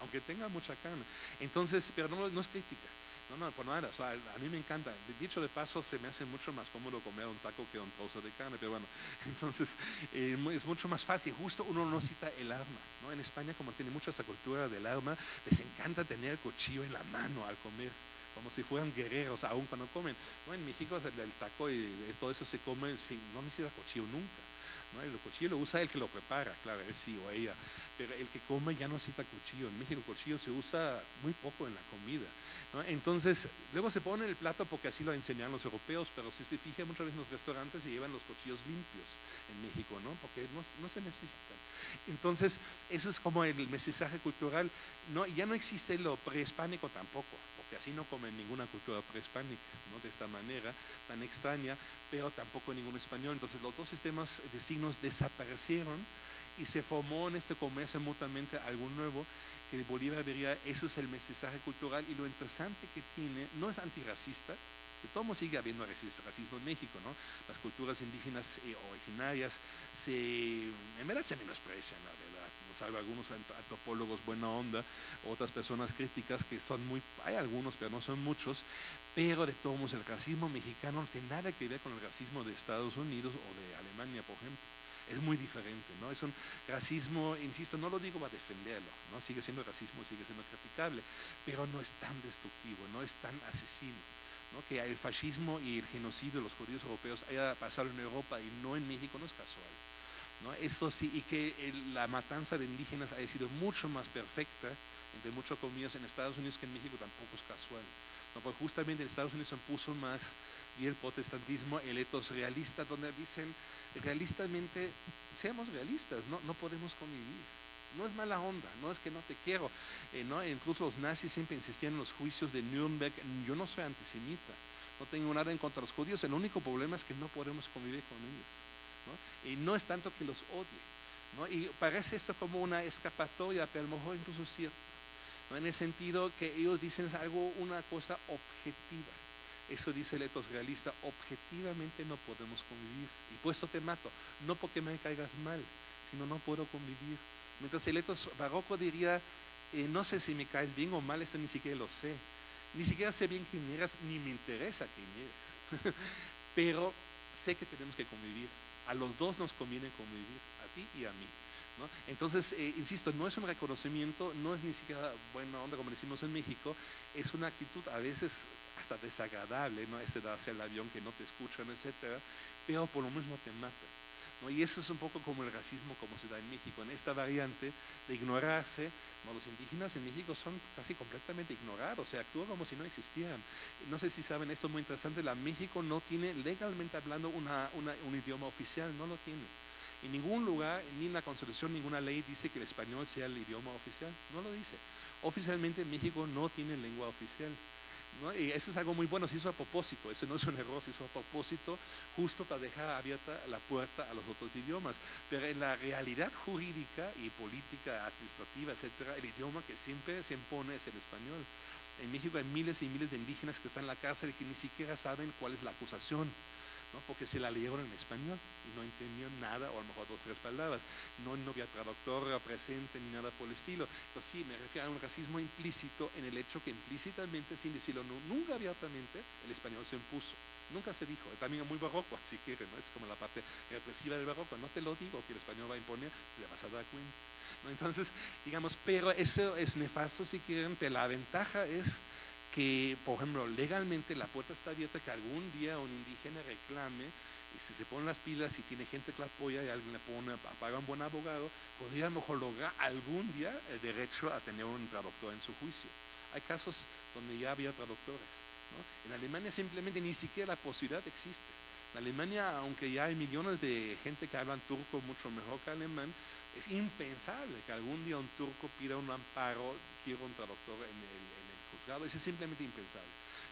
Aunque tenga mucha carne. Entonces, pero no, no es crítica. No, no, por nada. O sea, a mí me encanta. Dicho de paso, se me hace mucho más cómodo comer un taco que un trozo de carne. Pero bueno, entonces eh, es mucho más fácil. Justo uno no cita el arma. ¿no? En España, como tiene mucha esa cultura del arma, les encanta tener el cuchillo en la mano al comer como si fueran guerreros aún cuando comen. ¿no? En México el, taco y todo eso se come sin, no necesita cuchillo nunca. ¿no? El cuchillo lo usa el que lo prepara, claro, él sí o ella, pero el que come ya no necesita cuchillo. En México el cuchillo se usa muy poco en la comida. Entonces, luego se pone el plato porque así lo enseñan los europeos, pero si se fija muchas veces en los restaurantes se llevan los cuchillos limpios en México, ¿no? porque no, no se necesitan. Entonces, eso es como el mensaje cultural. No, ya no existe lo prehispánico tampoco que así no comen ninguna cultura prehispánica, ¿no? de esta manera tan extraña, pero tampoco ningún español. Entonces los dos sistemas de signos desaparecieron y se formó en este comercio mutuamente algo nuevo que Bolívar diría, eso es el mensaje cultural y lo interesante que tiene, no es antirracista, que todo sigue habiendo racismo en México, ¿no? Las culturas indígenas eh, originarias se, en verdad se menosprecian, la verdad salvo algunos antropólogos buena onda, otras personas críticas que son muy, hay algunos, pero no son muchos, pero de todos modos el racismo mexicano no tiene nada que ver con el racismo de Estados Unidos o de Alemania, por ejemplo. Es muy diferente, ¿no? Es un racismo, insisto, no lo digo para defenderlo, ¿no? Sigue siendo racismo, sigue siendo criticable, pero no es tan destructivo, no es tan asesino. ¿no? Que el fascismo y el genocidio de los judíos europeos haya pasado en Europa y no en México no es casual. ¿No? Eso sí, y que la matanza de indígenas haya sido mucho más perfecta, entre muchos comillas, en Estados Unidos que en México tampoco es casual. ¿no? Porque justamente en Estados Unidos se puso más y el protestantismo, el etos realista, donde dicen realistamente, seamos realistas, no, no podemos convivir. No es mala onda, no es que no te quiero. Eh, ¿no? Incluso los nazis siempre insistían en los juicios de Nuremberg. Yo no soy antisemita, no tengo nada en contra de los judíos. El único problema es que no podemos convivir con ellos. Y no es tanto que los odie. Y parece esto como una escapatoria, pero a lo mejor incluso cierto. En el sentido que ellos dicen algo, una cosa objetiva. Eso dice el etos realista, objetivamente no podemos convivir. Y puesto te mato, no porque me caigas mal, sino no puedo convivir. Mientras el etos barroco diría, eh, no sé si me caes bien o mal, esto ni siquiera lo sé. Ni siquiera sé bien quién eres, ni me interesa quién eres. Pero sé que tenemos que convivir a los dos nos conviene convivir, a ti y a mí. Entonces, eh, insisto, no es un reconocimiento, no es ni siquiera buena onda como decimos en México, es una actitud a veces hasta desagradable, ¿no? Este darse al avión que no te escuchan, etcétera, pero por lo mismo te mata. Y eso es un poco como el racismo como se da en México, en esta variante de ignorarse. Los indígenas en México son casi completamente ignorados, se actúa como si no existieran. No sé si saben, esto es muy interesante, la México no tiene legalmente hablando una, un idioma oficial, no lo tiene. En ningún lugar, ni en la Constitución, ninguna ley dice que el español sea el idioma oficial, no lo dice. Oficialmente México no tiene lengua oficial. Y eso es algo muy bueno, se hizo a propósito, eso no es un error, se hizo a propósito justo para dejar abierta la puerta a los otros idiomas. Pero en la realidad jurídica y política, administrativa, etcétera, el idioma que siempre se impone es el español. En México hay miles y miles de indígenas que están en la cárcel y que ni siquiera saben cuál es la acusación. ¿No? porque se la leyeron en español y no entendían nada, o a lo mejor dos, tres palabras. No, no había traductor presente ni nada por el estilo. Entonces sí, me refiero a un racismo implícito en el hecho que implícitamente, sin decirlo nunca abiertamente, el español se impuso. Nunca se dijo, también es muy barroco, si quieren, ¿no? es como la parte represiva del barroco, no te lo digo que el español va a imponer, te vas a dar cuenta. Entonces, digamos, pero eso es nefasto si quieren, pero la ventaja es que, por ejemplo, legalmente la puerta está abierta que algún día un indígena reclame y si se ponen las pilas y tiene gente que la apoya y alguien le pone, paga un buen abogado, podría mejor lograr algún día el derecho a tener un traductor en su juicio. Hay casos donde ya había traductores. En Alemania simplemente ni siquiera la posibilidad existe. En Alemania, aunque ya hay millones de gente que hablan turco mucho mejor que alemán, es impensable que algún día un turco pida un amparo, quiera un traductor en el, juzgado. Eso es simplemente impensable.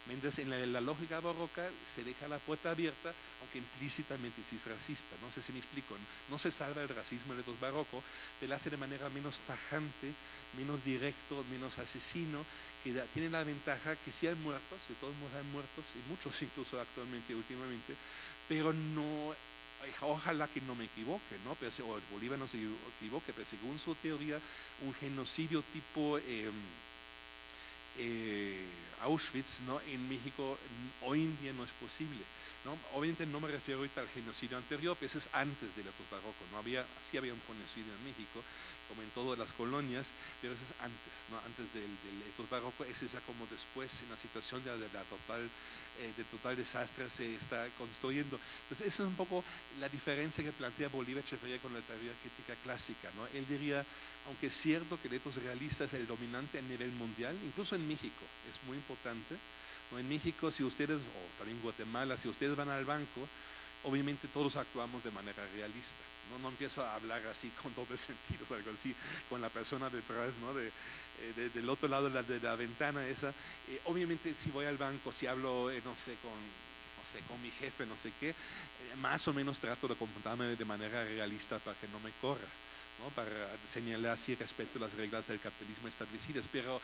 Mientras en la, lógica barroca se deja la puerta abierta, aunque implícitamente sí es racista. No sé si me explico. No se salva el racismo en los barroco, pero hace de manera menos tajante, menos directo, menos asesino, que tiene la ventaja que si hay muertos, de todos modos hay muertos, y muchos incluso actualmente, últimamente, pero no, ojalá que no me equivoque, ¿no? Pero, o Bolívar no se equivoque, pero según su teoría, un genocidio tipo eh, Auschwitz, ¿no? En México hoy en día no es posible. ¿no? Obviamente no me refiero ahorita al genocidio anterior, pero ese es antes del etos barroco. ¿no? Había, sí había un genocidio en México, como en todas las colonias, pero eso es antes, ¿no? antes del, del barroco, ese es ya como después en la situación de, la total, eh, de total desastre se está construyendo. Entonces, esa es un poco la diferencia que plantea Bolívar Echeverría con la teoría crítica clásica. ¿no? Él diría, aunque es cierto que el etos realista es el dominante a nivel mundial, incluso en México es muy importante, ¿no? en México si ustedes, o también Guatemala, si ustedes van al banco, obviamente todos actuamos de manera realista. No, no empiezo a hablar así con doble sentido, algo así, con la persona detrás, ¿no? De, eh, del otro lado de la, de la ventana esa. Eh, obviamente si voy al banco, si hablo, eh, no sé, con, no sé, con mi jefe, no sé qué, más o menos trato de comportarme de manera realista para que no me corra. ¿no? para señalar si respeto las reglas del capitalismo establecidas, pero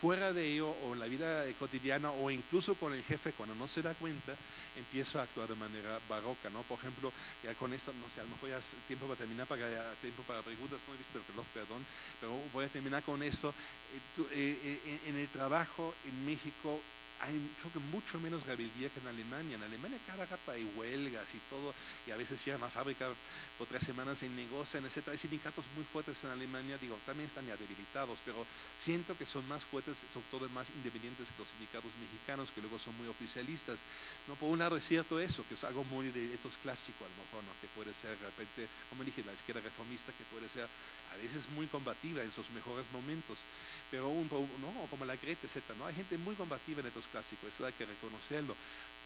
fuera de ello o en la vida cotidiana o incluso con el jefe cuando no se da cuenta, empiezo a actuar de manera barroca, ¿no? Por ejemplo, ya con esto, no sé, a lo mejor ya es tiempo para terminar, para tiempo para preguntas, no he visto el reloj, perdón, pero voy a terminar con esto. Eh, eh, eh, en el trabajo en México hay creo que mucho menos rebeldía que en Alemania. En Alemania cada rato hay huelgas y todo, y a veces cierran la fábrica por tres semanas y negocian, etc. Hay sindicatos muy fuertes en Alemania, digo, también están ya debilitados, pero siento que son más fuertes, sobre todo más independientes que los sindicatos mexicanos, que luego son muy oficialistas. No, por un lado es cierto eso, que es algo muy de etos clásico a lo mejor, ¿no? que puede ser de repente, como dije, la izquierda reformista, que puede ser a veces muy combativa en sus mejores momentos, pero un, ¿no? como la Greta, etc. ¿no? Hay gente muy combativa en estos clásicos, eso hay que reconocerlo.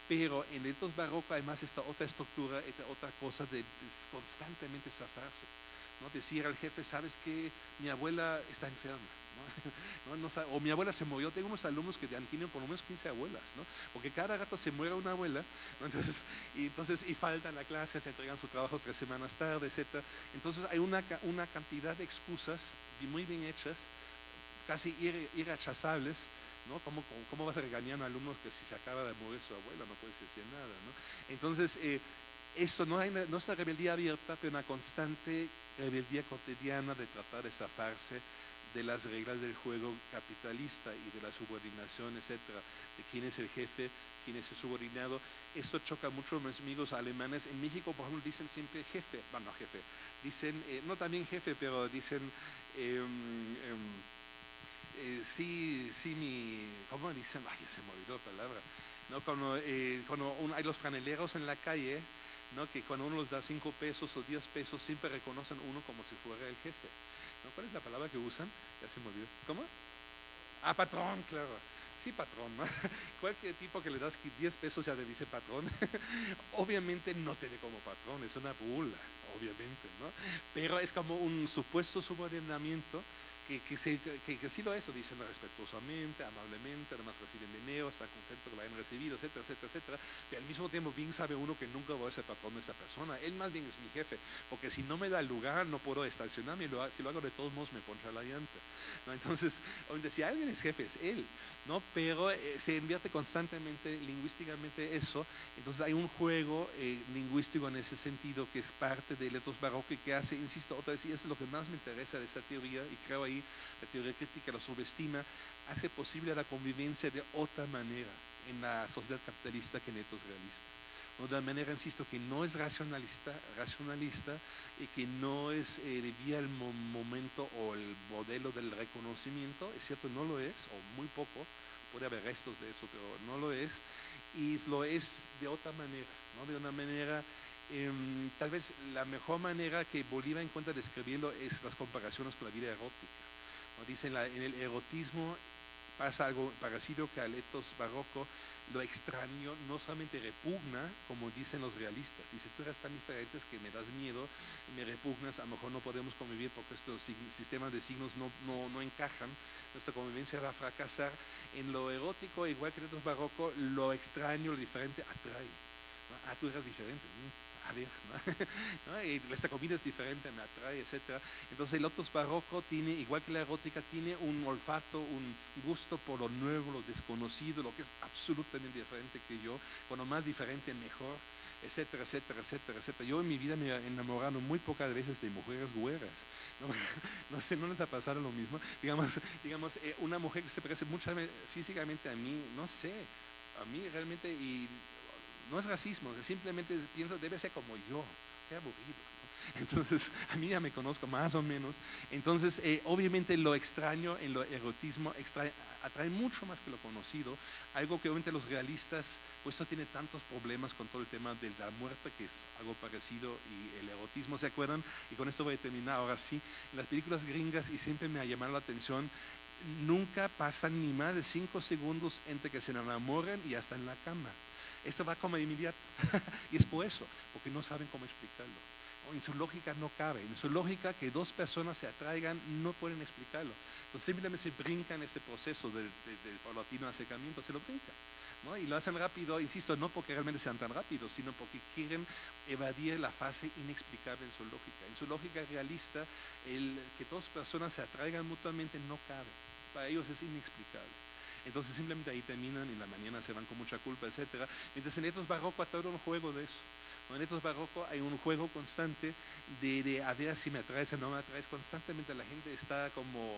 Pero en estos barrocos además esta otra estructura, esta otra cosa de, constantemente zafarse. ¿no? Decir al jefe, sabes que mi abuela está enferma. ¿no? o mi abuela se murió. Tengo unos alumnos que tenido por lo menos 15 abuelas, ¿no? porque cada rato se muere una abuela, entonces, y, entonces, y faltan la clase, se entregan sus trabajos tres semanas tarde, etc. Entonces hay una, una cantidad de excusas muy bien hechas casi irrechazables, ¿no? ¿Cómo, ¿Cómo, vas a regañar a un alumno que si se acaba de morir su abuela no puedes decir nada, ¿no? Entonces, eh, esto no, hay, no es una rebeldía abierta, pero una constante rebeldía cotidiana de tratar de zafarse de las reglas del juego capitalista y de la subordinación, etcétera, de quién es el jefe, quién es el subordinado. Esto choca mucho a mis amigos alemanes. En México, por ejemplo, dicen siempre jefe, bueno, jefe, dicen, eh, no también jefe, pero dicen, em, em, eh, sí, sí, mi, ¿cómo dicen? Ay, se me olvidó la palabra. ¿No? Cuando, eh, cuando hay los franeleros en la calle, ¿no? que cuando uno les da cinco pesos o diez pesos, siempre reconocen uno como si fuera el jefe. ¿no? ¿Cuál es la palabra que usan? Ya se me olvidó. ¿Cómo? Ah, patrón, claro. Sí, patrón. ¿no? Cualquier tipo que le das 10 pesos ya te dice patrón. obviamente no te ve como patrón, es una bula, obviamente. ¿no? Pero es como un supuesto subordinamiento que, que, se, que, que sí lo es, lo dicen respetuosamente, amablemente, además reciben dinero, están contentos que lo hayan recibido, etcétera, etcétera, etcétera. Pero al mismo tiempo bien sabe uno que nunca voy a ser patrón de esta persona. Él más bien es mi jefe, porque si no me da lugar no puedo estacionarme, si lo hago de todos modos me poncha la llanta. ¿no? Entonces, si alguien es jefe es él, ¿no? pero eh, se invierte constantemente lingüísticamente eso, entonces hay un juego eh, lingüístico en ese sentido que es parte del etos barroco que hace, insisto otra vez, y eso es lo que más me interesa de esta teoría, y creo ahí la teoría crítica lo subestima, hace posible la convivencia de otra manera en la sociedad capitalista que en etos realista. De manera, insisto, que no es racionalista, racionalista y que no es eh, vía el momento o el modelo del reconocimiento, es cierto, no lo es, o muy poco, puede haber restos de eso, pero no lo es, y lo es de otra manera, ¿no? de una manera, em, tal vez la mejor manera que Bolívar encuentra de describirlo es las comparaciones con la vida erótica. ¿no? Dicen en el erotismo pasa algo parecido que al etos barroco, lo extraño no solamente repugna, como dicen los realistas, dice, tú eres tan diferente que me das miedo, me repugnas, a lo mejor no podemos convivir porque estos sistemas de signos no, no, no encajan, nuestra convivencia va a fracasar. En lo erótico, igual que en otros barroco, lo extraño, lo diferente atrae. Ah, tú eres diferente. A ver, ¿no? y esta comida es diferente, me atrae, etc. Entonces el otro barroco tiene, igual que la erótica, tiene un olfato, un gusto por lo nuevo, lo desconocido, lo que es absolutamente diferente que yo. Cuando más diferente, mejor etcétera, etcétera, etcétera, etcétera. Yo en mi vida me he enamorado muy pocas veces de mujeres güeras. No, sé, ¿no les ha pasado lo mismo? Digamos, digamos eh, una mujer que se parece mucho físicamente a mí, no sé, a mí realmente, y no es racismo, simplemente pienso, debe ser como yo, qué aburrido. Entonces, a mí ya me conozco más o menos. Entonces, eh, obviamente lo extraño en lo erotismo atrae mucho más que lo conocido, algo que obviamente los realistas, pues no tiene tantos problemas con todo el tema de la muerte, que es algo parecido, y el erotismo, ¿se acuerdan? Y con esto voy a terminar ahora sí. En las películas gringas, y siempre me ha llamado la atención, nunca pasan ni más de cinco segundos entre que se enamoren y hasta en la cama. Esto va como de inmediato. y es por eso, porque no saben cómo explicarlo en su lógica no cabe, en su lógica que dos personas se atraigan no pueden explicarlo. Entonces simplemente se brincan ese proceso del, del, paulatino acercamiento, se lo brincan. ¿no? Y lo hacen rápido, insisto, no porque realmente sean tan rápidos, sino porque quieren evadir la fase inexplicable en su lógica. En su lógica realista, el que dos personas se atraigan mutuamente no cabe. Para ellos es inexplicable. Entonces simplemente ahí terminan y en la mañana se van con mucha culpa, etc. Mientras en estos barroco todo un juego de eso. En estos barroco hay un juego constante de, de, a ver si me atraes o no me atraes. Constantemente la gente está como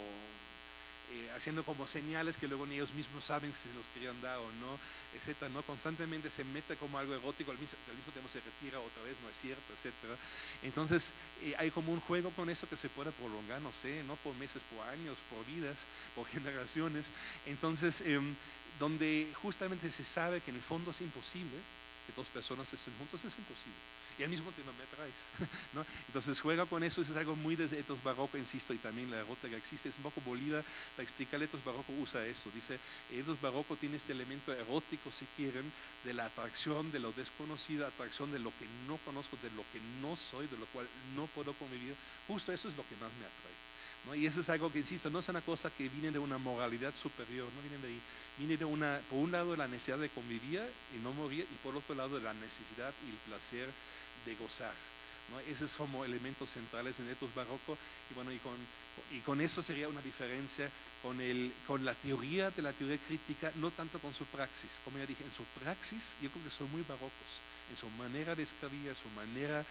eh, haciendo como señales que luego ni ellos mismos saben si se los querían dar o no, etcétera, ¿no? Constantemente se mete como algo erótico, al mismo, tiempo se retira otra vez, no es cierto, etcétera. Entonces eh, hay como un juego con eso que se puede prolongar, no sé, no por meses, por años, por vidas, por generaciones. Entonces, em, donde justamente se sabe que en el fondo es imposible, que dos personas estén juntos es imposible. Y al mismo tiempo me atraes. ¿no? Entonces juega con eso, es algo muy de etos barroco, insisto, y también la rota que existe, es un poco Bolívar, para explicar etos barroco usa eso. Dice, etos barroco tiene este elemento erótico, si quieren, de la atracción, de lo desconocido, atracción de lo que no conozco, de lo que no soy, de lo cual no puedo convivir. Justo eso es lo que más me atrae. ¿no? Y eso es algo que, insisto, no es una cosa que viene de una moralidad superior, no viene de ahí. Viene de una, por un lado, la necesidad de convivir y no morir, y por otro lado, la necesidad y el placer de gozar. ¿no? Esos como elementos centrales en etos barroco, y bueno, y con, y con eso sería una diferencia con, el, con la teoría de la teoría crítica, no tanto con su praxis. Como ya dije, en su praxis yo creo que son muy barrocos, en su manera de escribir, su manera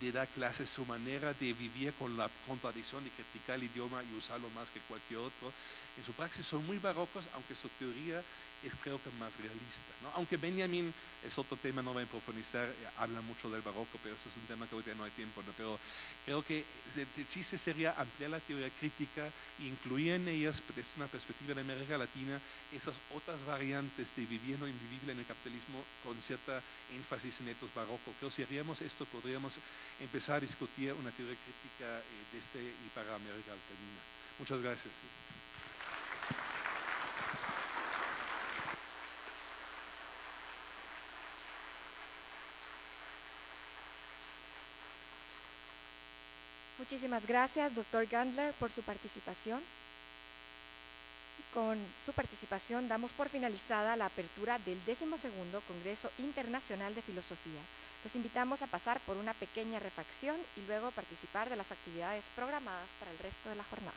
de dar clases, su manera de vivir con la contradicción y criticar el idioma y usarlo más que cualquier otro. En su praxis son muy barrocos, aunque su teoría es creo que más realista. ¿no? Aunque Benjamin es otro tema, no voy a profundizar, eh, habla mucho del barroco, pero eso es un tema que hoy no hay tiempo. ¿no? Pero creo que el chiste sería ampliar la teoría crítica e incluir en ellas, desde una perspectiva de América Latina, esas otras variantes de viviendo invivible en el capitalismo con cierta énfasis en estos barrocos. Creo que si haríamos esto, podríamos empezar a discutir una teoría crítica eh, de este y para América Latina. Muchas gracias. Muchísimas gracias, doctor Gandler, por su participación. Con su participación damos por finalizada la apertura del decimosegundo Congreso Internacional de Filosofía. Los invitamos a pasar por una pequeña refacción y luego participar de las actividades programadas para el resto de la jornada.